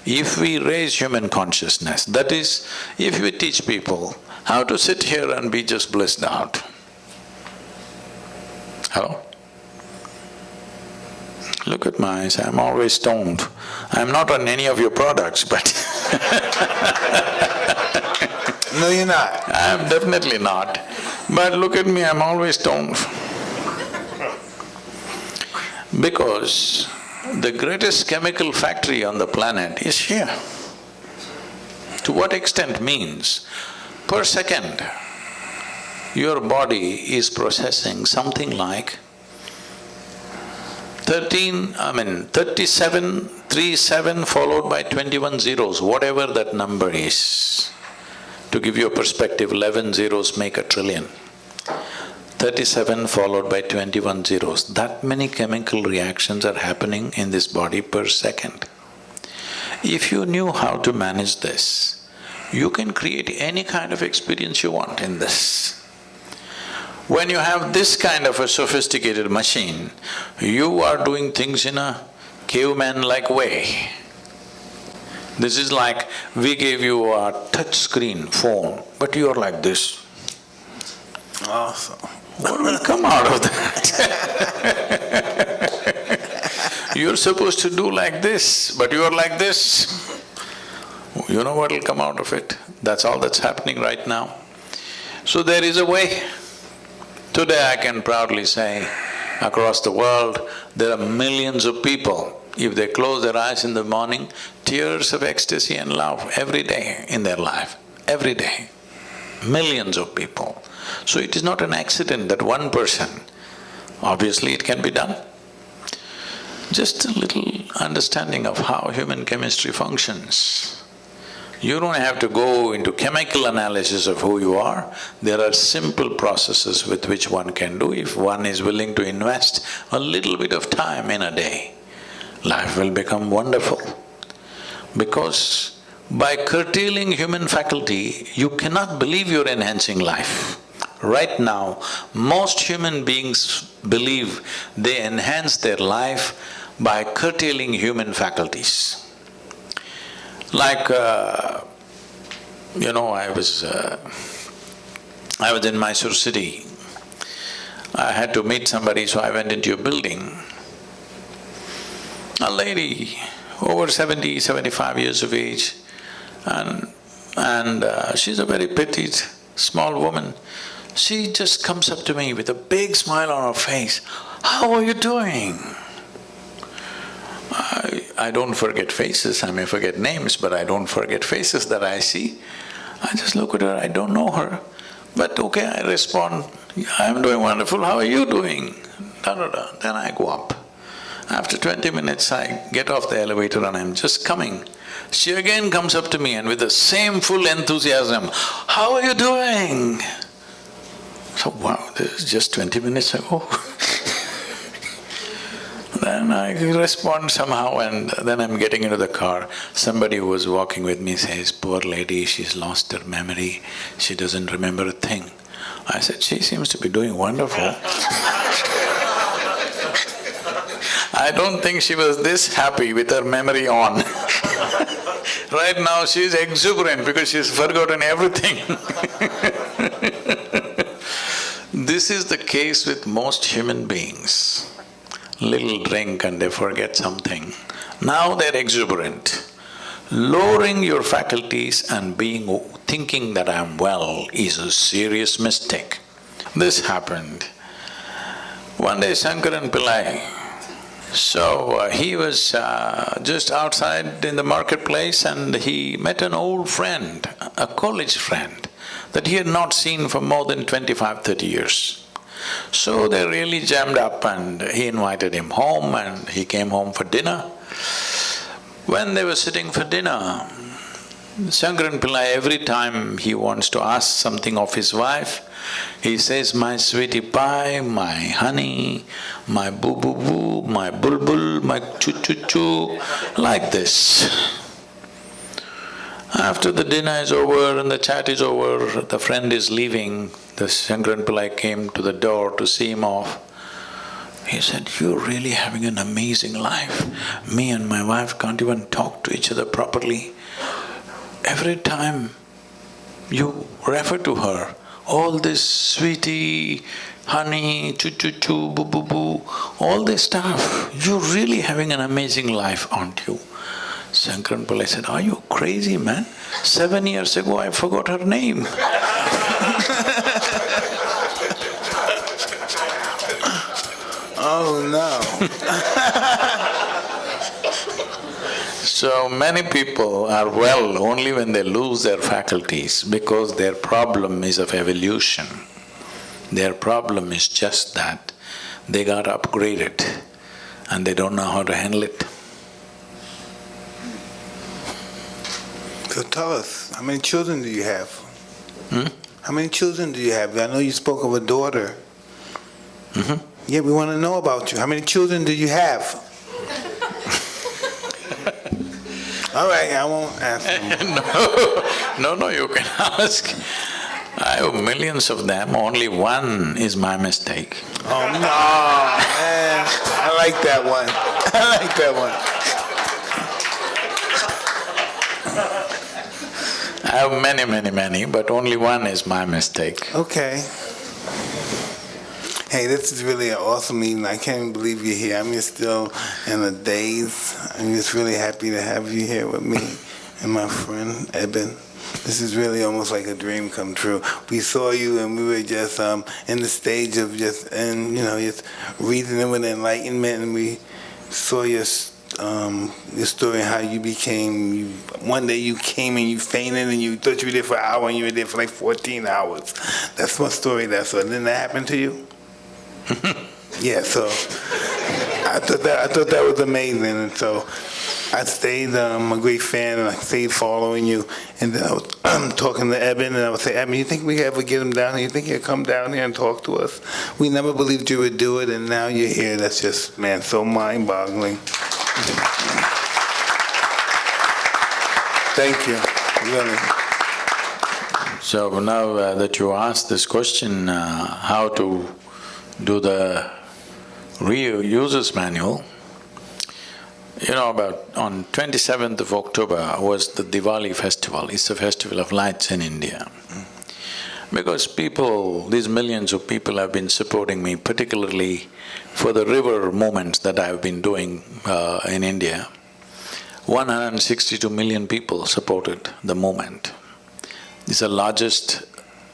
If we raise human consciousness, that is, if we teach people how to sit here and be just blissed out. Hello? Look at my eyes, I'm always stoned. I'm not on any of your products, but No, you're not. I'm definitely not. But look at me, I'm always stoned. Because the greatest chemical factory on the planet is here. To what extent means, Per second, your body is processing something like thirteen, I mean thirty-seven, three, seven followed by twenty-one zeros, whatever that number is. To give you a perspective, eleven zeros make a trillion. Thirty-seven followed by twenty-one zeros, that many chemical reactions are happening in this body per second. If you knew how to manage this, you can create any kind of experience you want in this. When you have this kind of a sophisticated machine, you are doing things in a caveman-like way. This is like, we gave you a touch screen phone, but you are like this. Awesome. What will come out of that? You're supposed to do like this, but you are like this. You know what will come out of it? That's all that's happening right now. So there is a way. Today I can proudly say, across the world, there are millions of people, if they close their eyes in the morning, tears of ecstasy and love every day in their life, every day. Millions of people. So it is not an accident that one person, obviously it can be done. Just a little understanding of how human chemistry functions. You don't have to go into chemical analysis of who you are. There are simple processes with which one can do if one is willing to invest a little bit of time in a day. Life will become wonderful. Because by curtailing human faculty, you cannot believe you're enhancing life. Right now, most human beings believe they enhance their life by curtailing human faculties. Like, uh, you know, I was… Uh, I was in Mysore city. I had to meet somebody, so I went into a building. A lady, over 70, 75 years of age, and… and uh, she's a very petite, small woman. She just comes up to me with a big smile on her face, how are you doing? I, I don't forget faces, I may forget names, but I don't forget faces that I see. I just look at her, I don't know her, but okay, I respond, I'm doing wonderful, how are you doing? Da da da, then I go up. After twenty minutes, I get off the elevator and I'm just coming. She again comes up to me and with the same full enthusiasm, how are you doing? So, wow, this is just twenty minutes ago Then I respond somehow and then I'm getting into the car. Somebody who was walking with me says, poor lady, she's lost her memory, she doesn't remember a thing. I said, she seems to be doing wonderful. I don't think she was this happy with her memory on. Right now she's exuberant because she's forgotten everything. This is the case with most human beings little drink and they forget something. Now they're exuberant. Lowering your faculties and being… thinking that I'm well is a serious mistake. This happened. One day Shankaran Pillai, so uh, he was uh, just outside in the marketplace and he met an old friend, a college friend, that he had not seen for more than 25, 30 years. So they really jammed up and he invited him home and he came home for dinner. When they were sitting for dinner, Shankaran Pillai, every time he wants to ask something of his wife, he says, my sweetie pie, my honey, my boo-boo-boo, my bulbul, my choo-choo-choo, like this. After the dinner is over and the chat is over, the friend is leaving, the Shankaran Pillai came to the door to see him off. He said, you're really having an amazing life. Me and my wife can't even talk to each other properly. Every time you refer to her, all this sweetie, honey, choo-choo-choo, boo-boo-boo, all this stuff, you're really having an amazing life, aren't you? Shankaran Pillai said, are you crazy, man? Seven years ago I forgot her name Oh, no So many people are well only when they lose their faculties because their problem is of evolution. Their problem is just that they got upgraded and they don't know how to handle it. So tell us, how many children do you have? Hmm? How many children do you have? I know you spoke of a daughter. Mhm. Yeah, we want to know about you. How many children do you have? All right, I won't ask. No, no, no, you can ask. I have millions of them, only one is my mistake. Oh, no, man. I like that one. I like that one. I have many, many, many, but only one is my mistake. Okay. Hey, this is really an awesome meeting. I can't believe you're here. I'm just still in a daze. I'm just really happy to have you here with me and my friend Eben. This is really almost like a dream come true. We saw you and we were just um, in the stage of just, and you know, just reasoning with enlightenment and we saw your um, your story, how you became, you, one day you came and you fainted and you thought you were there for an hour and you were there for like 14 hours. That's my story, that's all. Didn't that happen to you? yeah, so I thought that, I thought that was amazing. And so I stayed, um, a great fan and I stayed following you. And then I was talking to Eben and I would say, Eben, you think we ever get him down here? You think he'd come down here and talk to us? We never believed you would do it and now you're here. That's just, man, so mind boggling. Thank you, really. So now uh, that you asked this question, uh, how to do the reusers manual, you know, about on twenty-seventh of October was the Diwali festival, it's a festival of lights in India. Because people, these millions of people have been supporting me, particularly for the river movements that I've been doing uh, in India. 162 million people supported the movement. It's the largest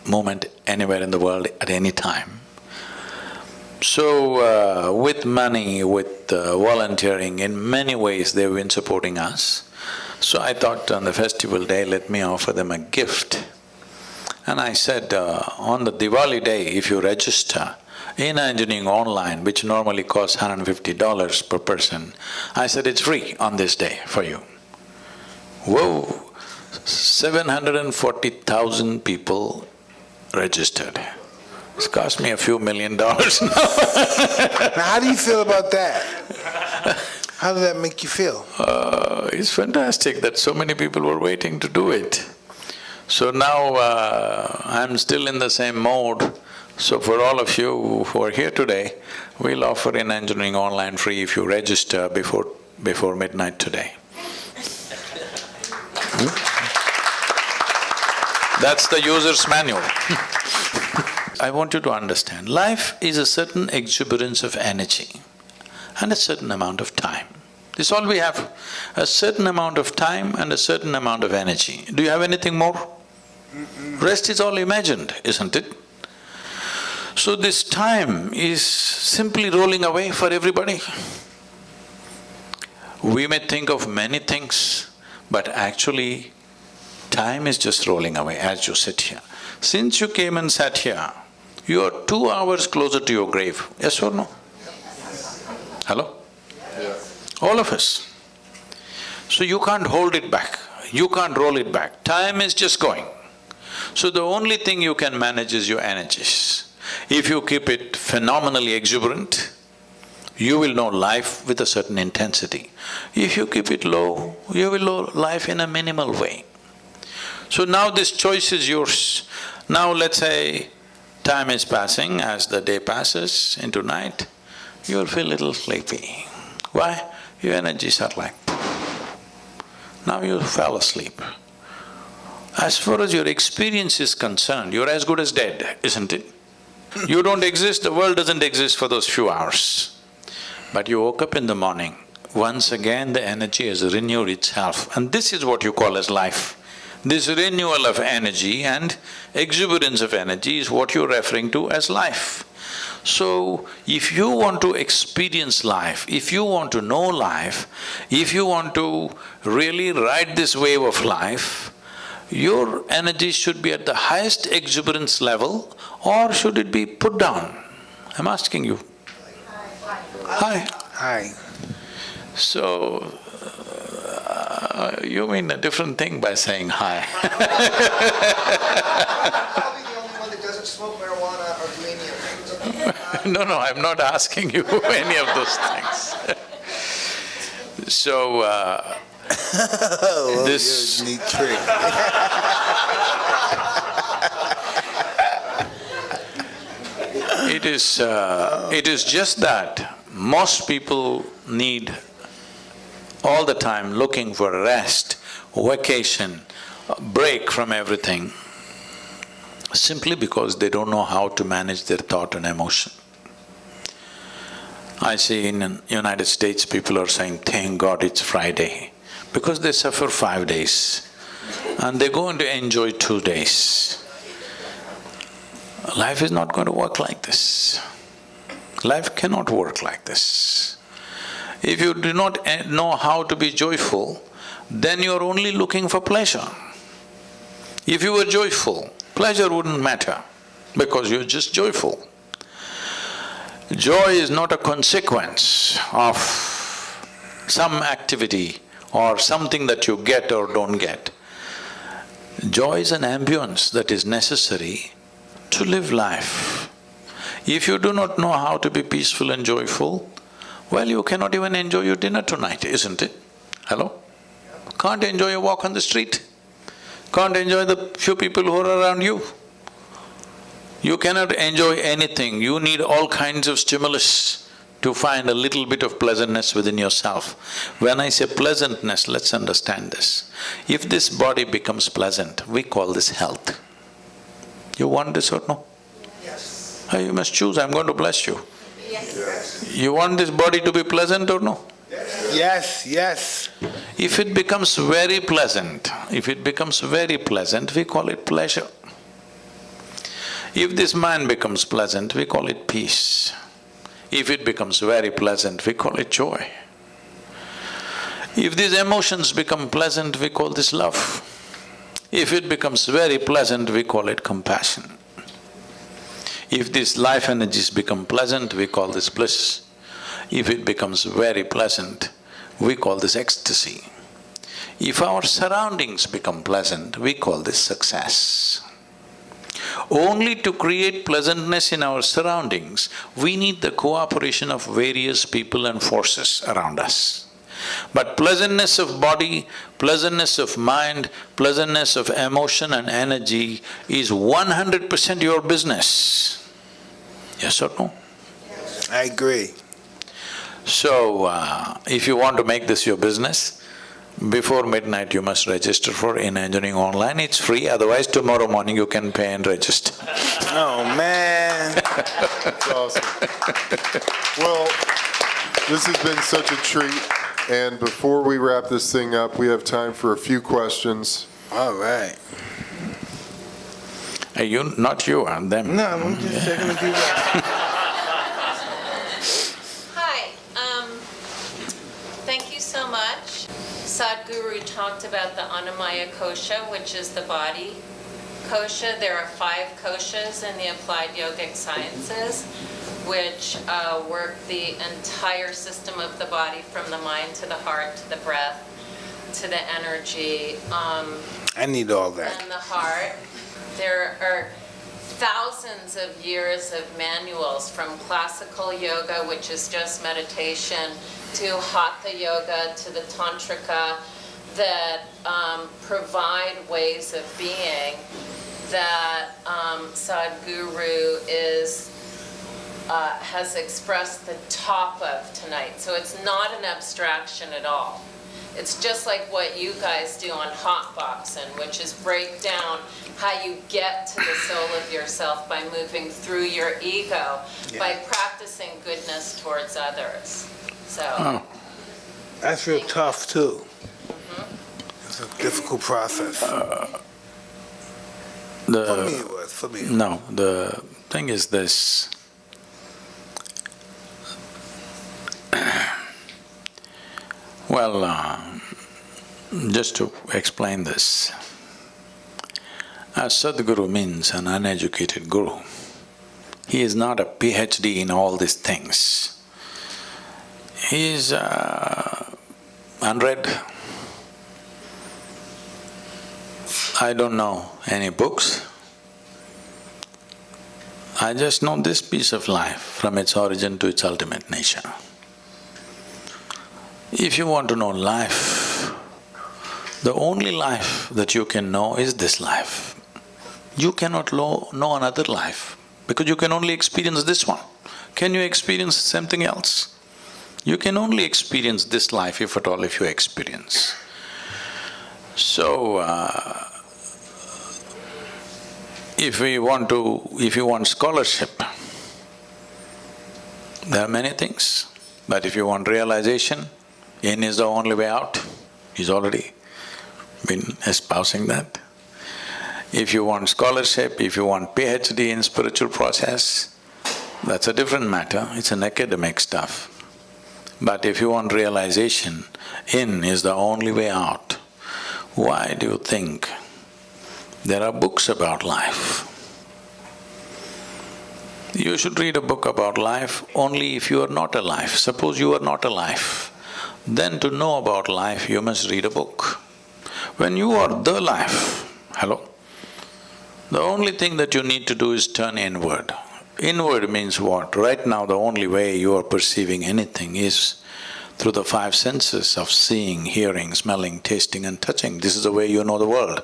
movement anywhere in the world at any time. So, uh, with money, with uh, volunteering, in many ways they've been supporting us. So I thought on the festival day, let me offer them a gift. And I said, uh, on the Diwali day, if you register Inner Engineering online, which normally costs $150 per person, I said, it's free on this day for you. Whoa, 740,000 people registered. It's cost me a few million dollars now. Now, how do you feel about that? How does that make you feel? Uh, it's fantastic that so many people were waiting to do it. So now uh, I'm still in the same mode. So for all of you who are here today, we'll offer Inner Engineering online free if you register before before midnight today. Hmm? That's the user's manual. I want you to understand, life is a certain exuberance of energy and a certain amount of time. This is all we have, a certain amount of time and a certain amount of energy. Do you have anything more? Rest is all imagined, isn't it? So this time is simply rolling away for everybody. We may think of many things, but actually time is just rolling away as you sit here. Since you came and sat here, you are two hours closer to your grave, yes or no? Hello? All of us. So you can't hold it back, you can't roll it back, time is just going. So the only thing you can manage is your energies. If you keep it phenomenally exuberant, you will know life with a certain intensity. If you keep it low, you will know life in a minimal way. So now this choice is yours. Now let's say time is passing, as the day passes into night, you'll feel a little sleepy. Why? Your energies are like now you fell asleep. As far as your experience is concerned, you're as good as dead, isn't it? You don't exist, the world doesn't exist for those few hours. But you woke up in the morning, once again the energy has renewed itself and this is what you call as life. This renewal of energy and exuberance of energy is what you're referring to as life. So, if you want to experience life, if you want to know life, if you want to really ride this wave of life, your energy should be at the highest exuberance level or should it be put down? I'm asking you. Hi. Hi. So, uh, you mean a different thing by saying hi. Probably the only one that doesn't smoke marijuana or do any of it. No, no, I'm not asking you any of those things. So, uh, Oh, This- you're a neat trick. it is… Uh, it is just that most people need all the time looking for rest, vacation, break from everything, simply because they don't know how to manage their thought and emotion. I see in United States, people are saying, thank God it's Friday, because they suffer five days and they're going to enjoy two days. Life is not going to work like this. Life cannot work like this. If you do not eh, know how to be joyful, then you're only looking for pleasure. If you were joyful, pleasure wouldn't matter because you're just joyful. Joy is not a consequence of some activity or something that you get or don't get. Joy is an ambience that is necessary to live life. If you do not know how to be peaceful and joyful, well, you cannot even enjoy your dinner tonight, isn't it? Hello? Can't enjoy a walk on the street, can't enjoy the few people who are around you. You cannot enjoy anything, you need all kinds of stimulus to find a little bit of pleasantness within yourself. When I say pleasantness, let's understand this. If this body becomes pleasant, we call this health. You want this or no? Yes. Oh, You must choose, I'm going to bless you. You want this body to be pleasant or no? Yes, yes. If it becomes very pleasant, if it becomes very pleasant, we call it pleasure. If this mind becomes pleasant, we call it peace. If it becomes very pleasant, we call it joy. If these emotions become pleasant, we call this love. If it becomes very pleasant, we call it compassion. If these life energies become pleasant, we call this bliss. If it becomes very pleasant, we call this ecstasy. If our surroundings become pleasant, we call this success. Only to create pleasantness in our surroundings, we need the cooperation of various people and forces around us. But pleasantness of body, pleasantness of mind, pleasantness of emotion and energy is one hundred percent your business. Yes or no? I agree. So, uh, if you want to make this your business, before midnight you must register for Inner Engineering Online, it's free, otherwise tomorrow morning you can pay and register. Oh, man. That's awesome. Well, this has been such a treat, and before we wrap this thing up, we have time for a few questions. All right. Uh, You, not you, uh, them. No, I'm just checking if you. Hi, um, thank you so much. Sadhguru talked about the Annamaya Kosha, which is the body kosha. There are five koshas in the applied yogic sciences, which uh, work the entire system of the body from the mind to the heart to the breath to the energy. Um, I need all that. and the heart. There are thousands of years of manuals from classical yoga, which is just meditation, to hatha yoga, to the tantrika, that um, provide ways of being that um, Sadhguru is uh, has expressed the top of tonight. So it's not an abstraction at all. It's just like what you guys do on Hotboxin', which is break down how you get to the soul of yourself by moving through your ego, by practicing goodness towards others. So, Oh, That's real tough, too. It's a difficult process. For me the… it was, for me. No, the thing is this, Well, uh, just to explain this, a Sadhguru means an uneducated guru. He is not a PhD in all these things. He is uh, unread. I don't know any books. I just know this piece of life from its origin to its ultimate nature. If you want to know life, the only life that you can know is this life. You cannot know another life because you can only experience this one. Can you experience something else? You can only experience this life if at all if you experience. So, uh, if we want to… if you want scholarship, there are many things, but if you want realization, in is the only way out, he's already been espousing that. If you want scholarship, if you want PhD in spiritual process, that's a different matter, it's an academic stuff. But if you want realization, in is the only way out. Why do you think there are books about life? You should read a book about life only if you are not alive. Suppose you are not alive, then to know about life, you must read a book. When you are the life, hello? The only thing that you need to do is turn inward. Inward means what? Right now, the only way you are perceiving anything is through the five senses of seeing, hearing, smelling, tasting and touching. This is the way you know the world.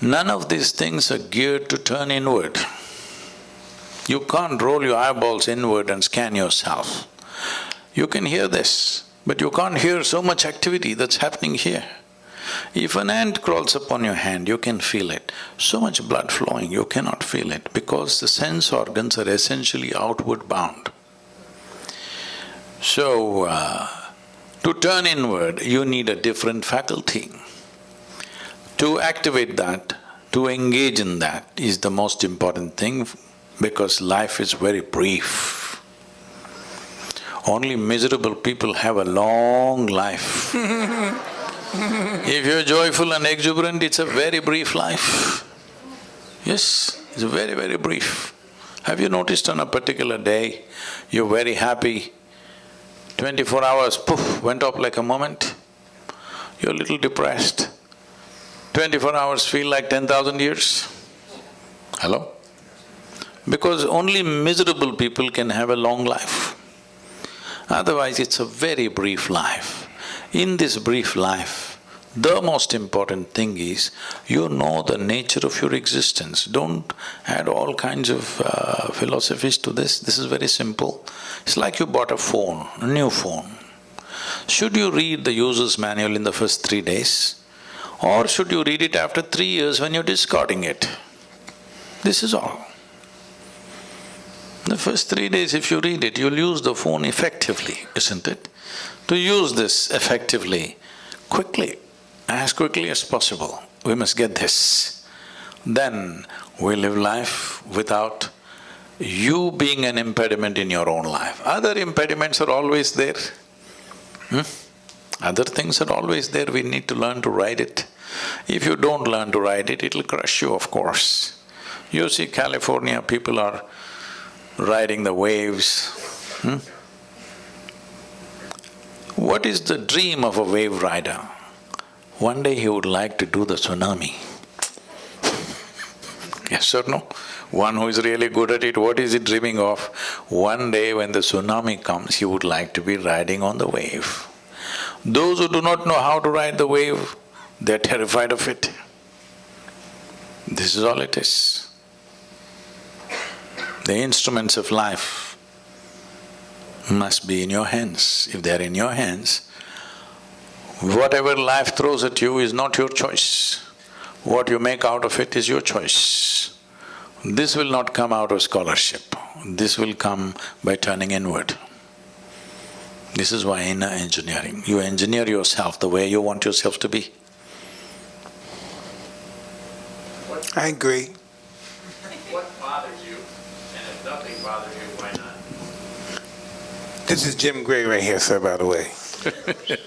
None of these things are geared to turn inward. You can't roll your eyeballs inward and scan yourself. You can hear this, but you can't hear so much activity that's happening here. If an ant crawls upon your hand, you can feel it. So much blood flowing, you cannot feel it because the sense organs are essentially outward bound. So, uh, to turn inward, you need a different faculty. To activate that, to engage in that is the most important thing because life is very brief. Only miserable people have a long life. if you're joyful and exuberant, it's a very brief life. Yes, it's very, very brief. Have you noticed on a particular day, you're very happy, twenty-four hours, poof, went up like a moment? You're a little depressed. Twenty-four hours feel like ten thousand years? Hello? Because only miserable people can have a long life. Otherwise, it's a very brief life. In this brief life, the most important thing is you know the nature of your existence. Don't add all kinds of uh, philosophies to this, this is very simple. It's like you bought a phone, a new phone. Should you read the user's manual in the first three days? Or should you read it after three years when you're discarding it? This is all. The first three days if you read it, you'll use the phone effectively, isn't it? To use this effectively, quickly, as quickly as possible, we must get this. Then we live life without you being an impediment in your own life. Other impediments are always there. Hmm? Other things are always there, we need to learn to ride it. If you don't learn to ride it, it'll crush you, of course. You see California, people are riding the waves. Hmm? What is the dream of a wave rider? One day he would like to do the tsunami. yes or no? One who is really good at it, what is he dreaming of? One day when the tsunami comes, he would like to be riding on the wave. Those who do not know how to ride the wave, they're terrified of it. This is all it is. The instruments of life must be in your hands. If they're in your hands, Whatever life throws at you is not your choice. What you make out of it is your choice. This will not come out of scholarship, this will come by turning inward. This is why inner engineering, you engineer yourself the way you want yourself to be. I agree. What bothers you? And if nothing bothers you, why not? This is Jim Gray right here, sir, by the way.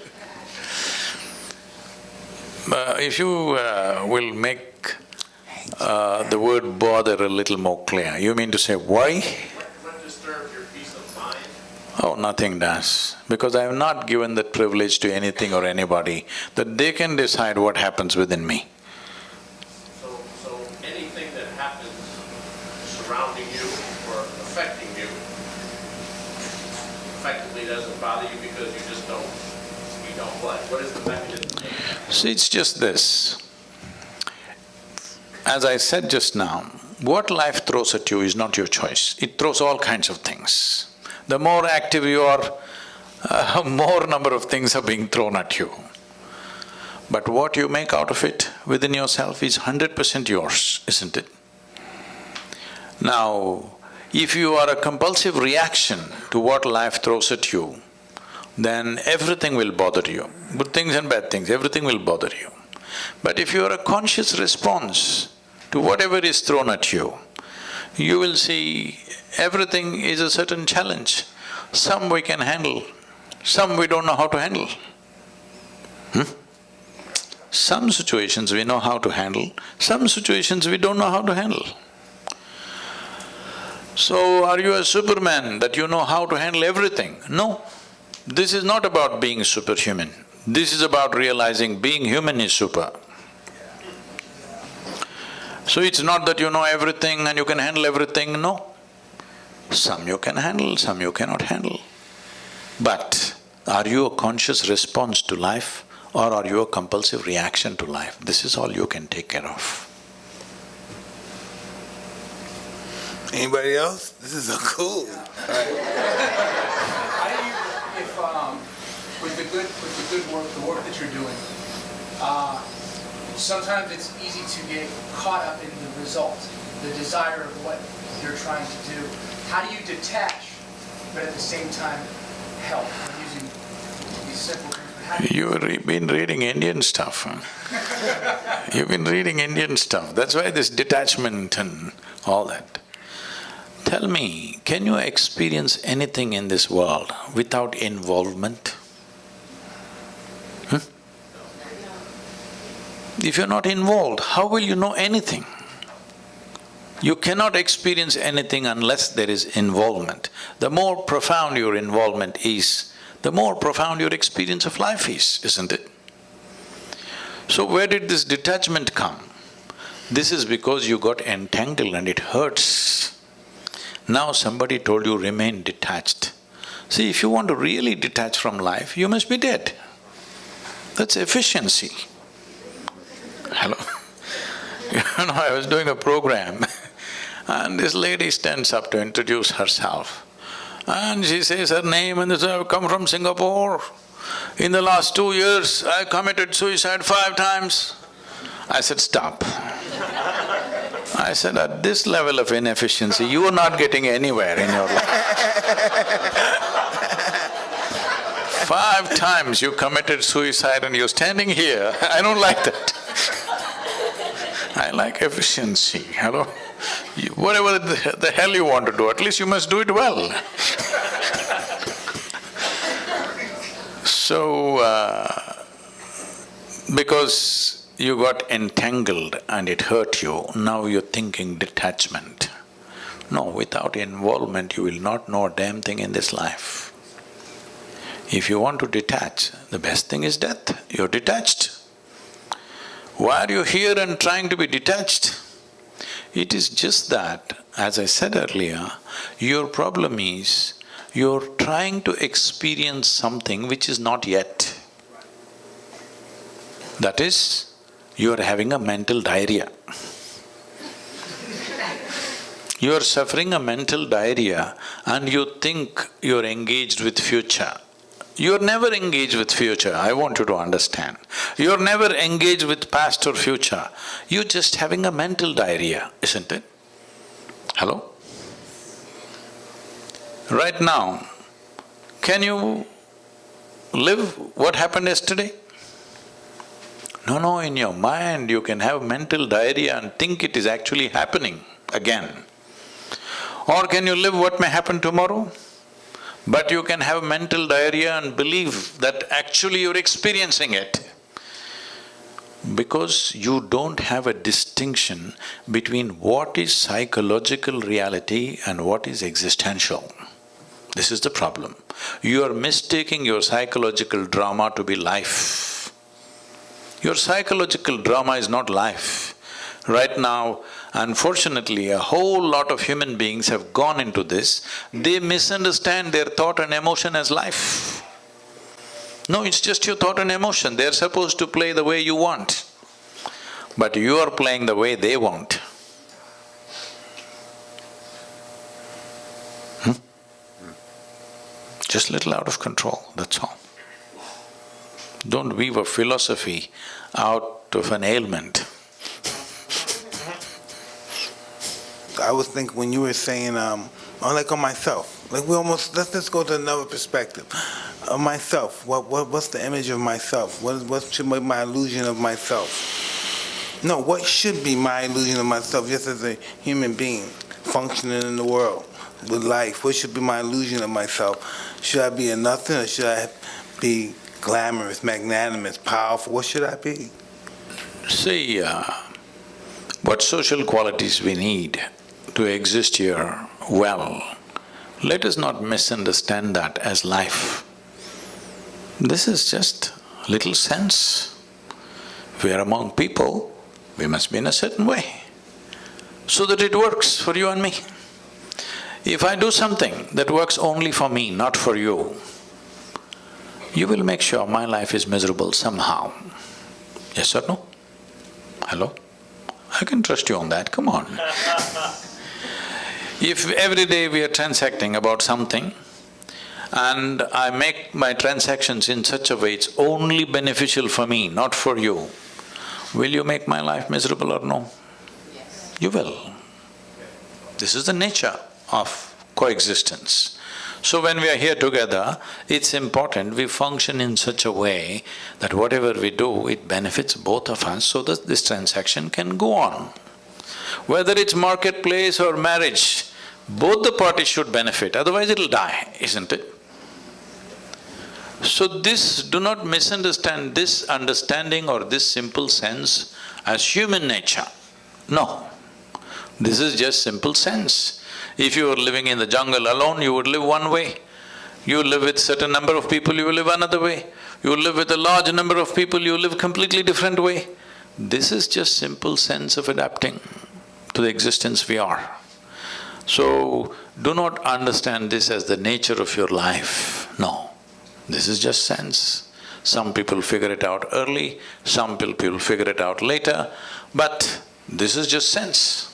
Uh, if you uh, will make uh, the word bother a little more clear, you mean to say why? Oh, nothing does, because I have not given that privilege to anything or anybody, that they can decide what happens within me. So, so anything that happens surrounding you or affecting you effectively doesn't bother you because you just don't, you don't what? What is the mechanism? See, it's just this. As I said just now, what life throws at you is not your choice. It throws all kinds of things. The more active you are, uh, more number of things are being thrown at you. But what you make out of it within yourself is hundred percent yours, isn't it? Now, if you are a compulsive reaction to what life throws at you, then everything will bother you. Good things and bad things, everything will bother you. But if you are a conscious response to whatever is thrown at you, you will see everything is a certain challenge. Some we can handle, some we don't know how to handle. Hmm? Some situations we know how to handle, some situations we don't know how to handle. So, are you a superman that you know how to handle everything? No. This is not about being superhuman. This is about realizing being human is super. So it's not that you know everything and you can handle everything, no. Some you can handle, some you cannot handle. But are you a conscious response to life or are you a compulsive reaction to life? This is all you can take care of. Anybody else? This is so cool. How do you, if, um, with the good, with the good work, the work that you're doing, uh, sometimes it's easy to get caught up in the result, the desire of what you're trying to do. How do you detach, but at the same time help? I'm using these simple things, but how do you? You've re- been reading Indian stuff, huh? You've been reading Indian stuff, that's why this detachment and all that. Tell me, can you experience anything in this world without involvement? If you're not involved, how will you know anything? You cannot experience anything unless there is involvement. The more profound your involvement is, the more profound your experience of life is, isn't it? So where did this detachment come? This is because you got entangled and it hurts. Now somebody told you remain detached. See, if you want to really detach from life, you must be dead. That's efficiency. Hello? You know, I was doing a program and this lady stands up to introduce herself. And she says her name and says, I've come from Singapore. In the last two years, I committed suicide five times. I said, stop. I said, at this level of inefficiency, you are not getting anywhere in your life. Five times you committed suicide and you're standing here, I don't like that. I like efficiency, hello? You- Whatever the, the hell you want to do, at least you must do it well. So, uh, because you got entangled and it hurt you, now you're thinking detachment. No, without involvement, you will not know a damn thing in this life. If you want to detach, the best thing is death, you're detached. Why are you here and trying to be detached? It is just that, as I said earlier, your problem is you're trying to experience something which is not yet. That is, you are having a mental diarrhea. You are suffering a mental diarrhea and you think you're engaged with future. You're never engaged with future, I want you to understand. You're never engaged with past or future. You're just having a mental diarrhea, isn't it? Hello? Right now, can you live what happened yesterday? No, no, in your mind you can have mental diarrhea and think it is actually happening again. Or can you live what may happen tomorrow? But you can have mental diarrhea and believe that actually you're experiencing it. Because you don't have a distinction between what is psychological reality and what is existential. This is the problem. You are mistaking your psychological drama to be life. Your psychological drama is not life. Right now, unfortunately, a whole lot of human beings have gone into this, they misunderstand their thought and emotion as life. No, it's just your thought and emotion, they're supposed to play the way you want. But you are playing the way they want. Hmm? Just little out of control, that's all. Don't weave a philosophy out of an ailment. I was thinking when you were saying, um, like on myself, like we almost, let's just go to another perspective. Of myself, what, what, what's the image of myself? What, what should be my illusion of myself? No, what should be my illusion of myself just as a human being functioning in the world with life? What should be my illusion of myself? Should I be a nothing or should I be glamorous, magnanimous, powerful? What should I be? See, uh, what social qualities we need to exist here well, let us not misunderstand that as life. This is just little sense. We are among people, we must be in a certain way, so that it works for you and me. If I do something that works only for me, not for you, you will make sure my life is miserable somehow. Yes or no? Hello? I can trust you on that, come on. if every day we are transacting about something, and I make my transactions in such a way it's only beneficial for me, not for you, will you make my life miserable or no? Yes. You will. This is the nature of coexistence. So when we are here together, it's important we function in such a way that whatever we do, it benefits both of us so that this transaction can go on. Whether it's marketplace or marriage, both the parties should benefit, otherwise it'll die, isn't it? So this, do not misunderstand this understanding or this simple sense as human nature. No, this is just simple sense. If you were living in the jungle alone, you would live one way. You live with certain number of people, you will live another way. You live with a large number of people, you live completely different way. This is just simple sense of adapting to the existence we are. So, do not understand this as the nature of your life, no. This is just sense. Some people figure it out early, some people figure it out later, but this is just sense.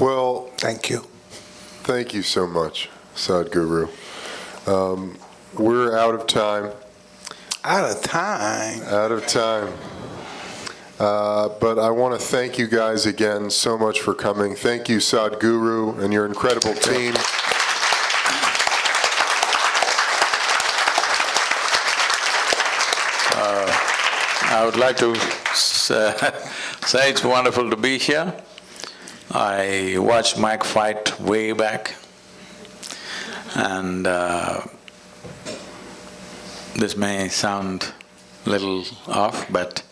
Well, Thank you. thank you so much, Sadhguru. Um, We're out of time, Out of time. out of time. Uh, But I want to thank you guys again so much for coming. Thank you, Sadhguru, and your incredible team. I would like to say it's wonderful to be here. I watched Mike fight way back, and uh, this may sound little off, but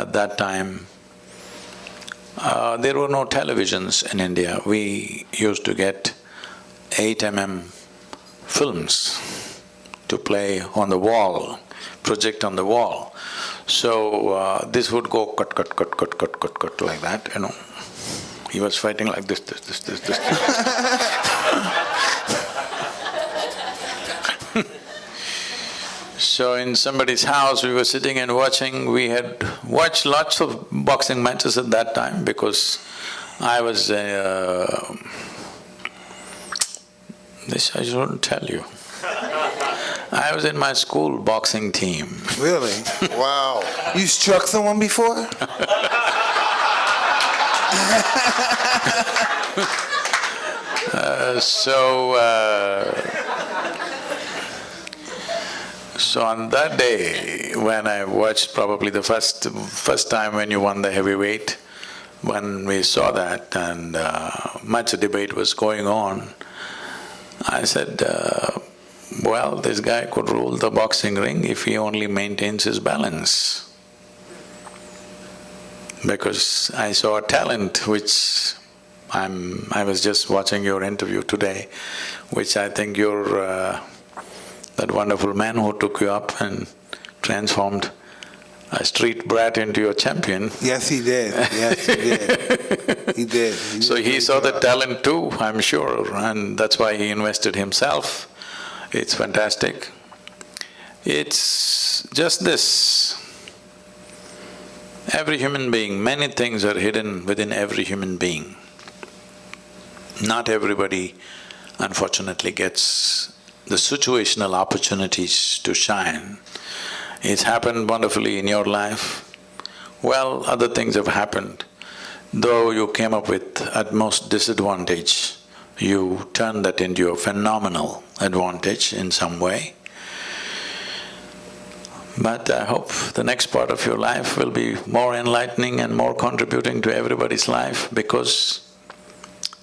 at that time, uh, there were no televisions in India. We used to get eight mm films to play on the wall, project on the wall. So uh, this would go cut, cut, cut, cut, cut, cut, cut like that, you know. He was fighting like this, this, this, this, this. So in somebody's house, we were sitting and watching, we had watched lots of boxing matches at that time because I was uh, this I shouldn't tell you. I was in my school boxing team. Really? Wow. You struck someone before? So, uh, so on that day, when I watched probably the first, first time when you won the heavyweight, when we saw that and uh, much debate was going on, I said, uh, well, this guy could rule the boxing ring if he only maintains his balance. Because I saw a talent which I'm… I was just watching your interview today, which I think you're uh, that wonderful man who took you up and transformed a street brat into a champion. Yes, he did. Yes, he did. He did. He So did a he saw the talent too, I'm sure, and that's why he invested himself. It's fantastic. It's just this. Every human being, many things are hidden within every human being. Not everybody, unfortunately, gets the situational opportunities to shine. It's happened wonderfully in your life. Well, other things have happened. Though you came up with at most disadvantage, you turned that into a phenomenal advantage in some way. But I hope the next part of your life will be more enlightening and more contributing to everybody's life because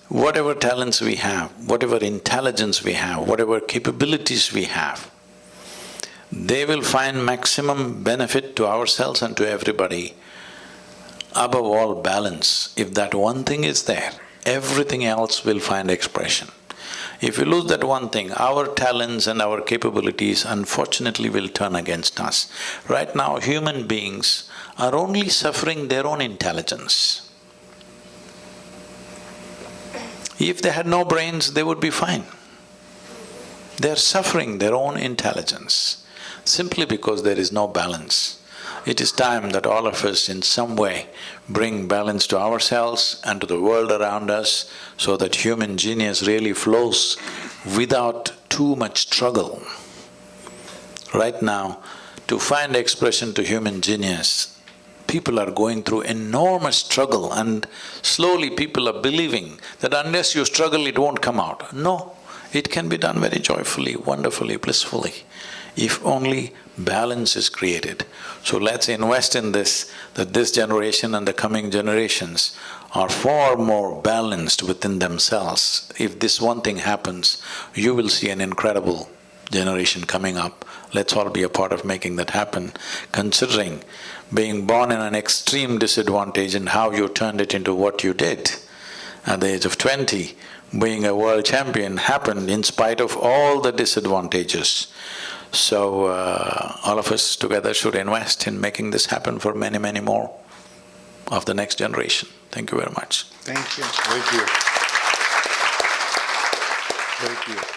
whatever talents we have, whatever intelligence we have, whatever capabilities we have, they will find maximum benefit to ourselves and to everybody above all balance. If that one thing is there, everything else will find expression. If we lose that one thing, our talents and our capabilities unfortunately will turn against us. Right now, human beings are only suffering their own intelligence. If they had no brains, they would be fine. They're suffering their own intelligence simply because there is no balance. It is time that all of us in some way bring balance to ourselves and to the world around us so that human genius really flows without too much struggle. Right now, to find expression to human genius, people are going through enormous struggle and slowly people are believing that unless you struggle, it won't come out. No, it can be done very joyfully, wonderfully, blissfully, if only balance is created. So let's invest in this, that this generation and the coming generations are far more balanced within themselves. If this one thing happens, you will see an incredible generation coming up. Let's all be a part of making that happen, considering being born in an extreme disadvantage and how you turned it into what you did. At the age of twenty, being a world champion happened in spite of all the disadvantages. So, uh, all of us together should invest in making this happen for many, many more of the next generation. Thank you very much. Thank you. Thank you. Thank you.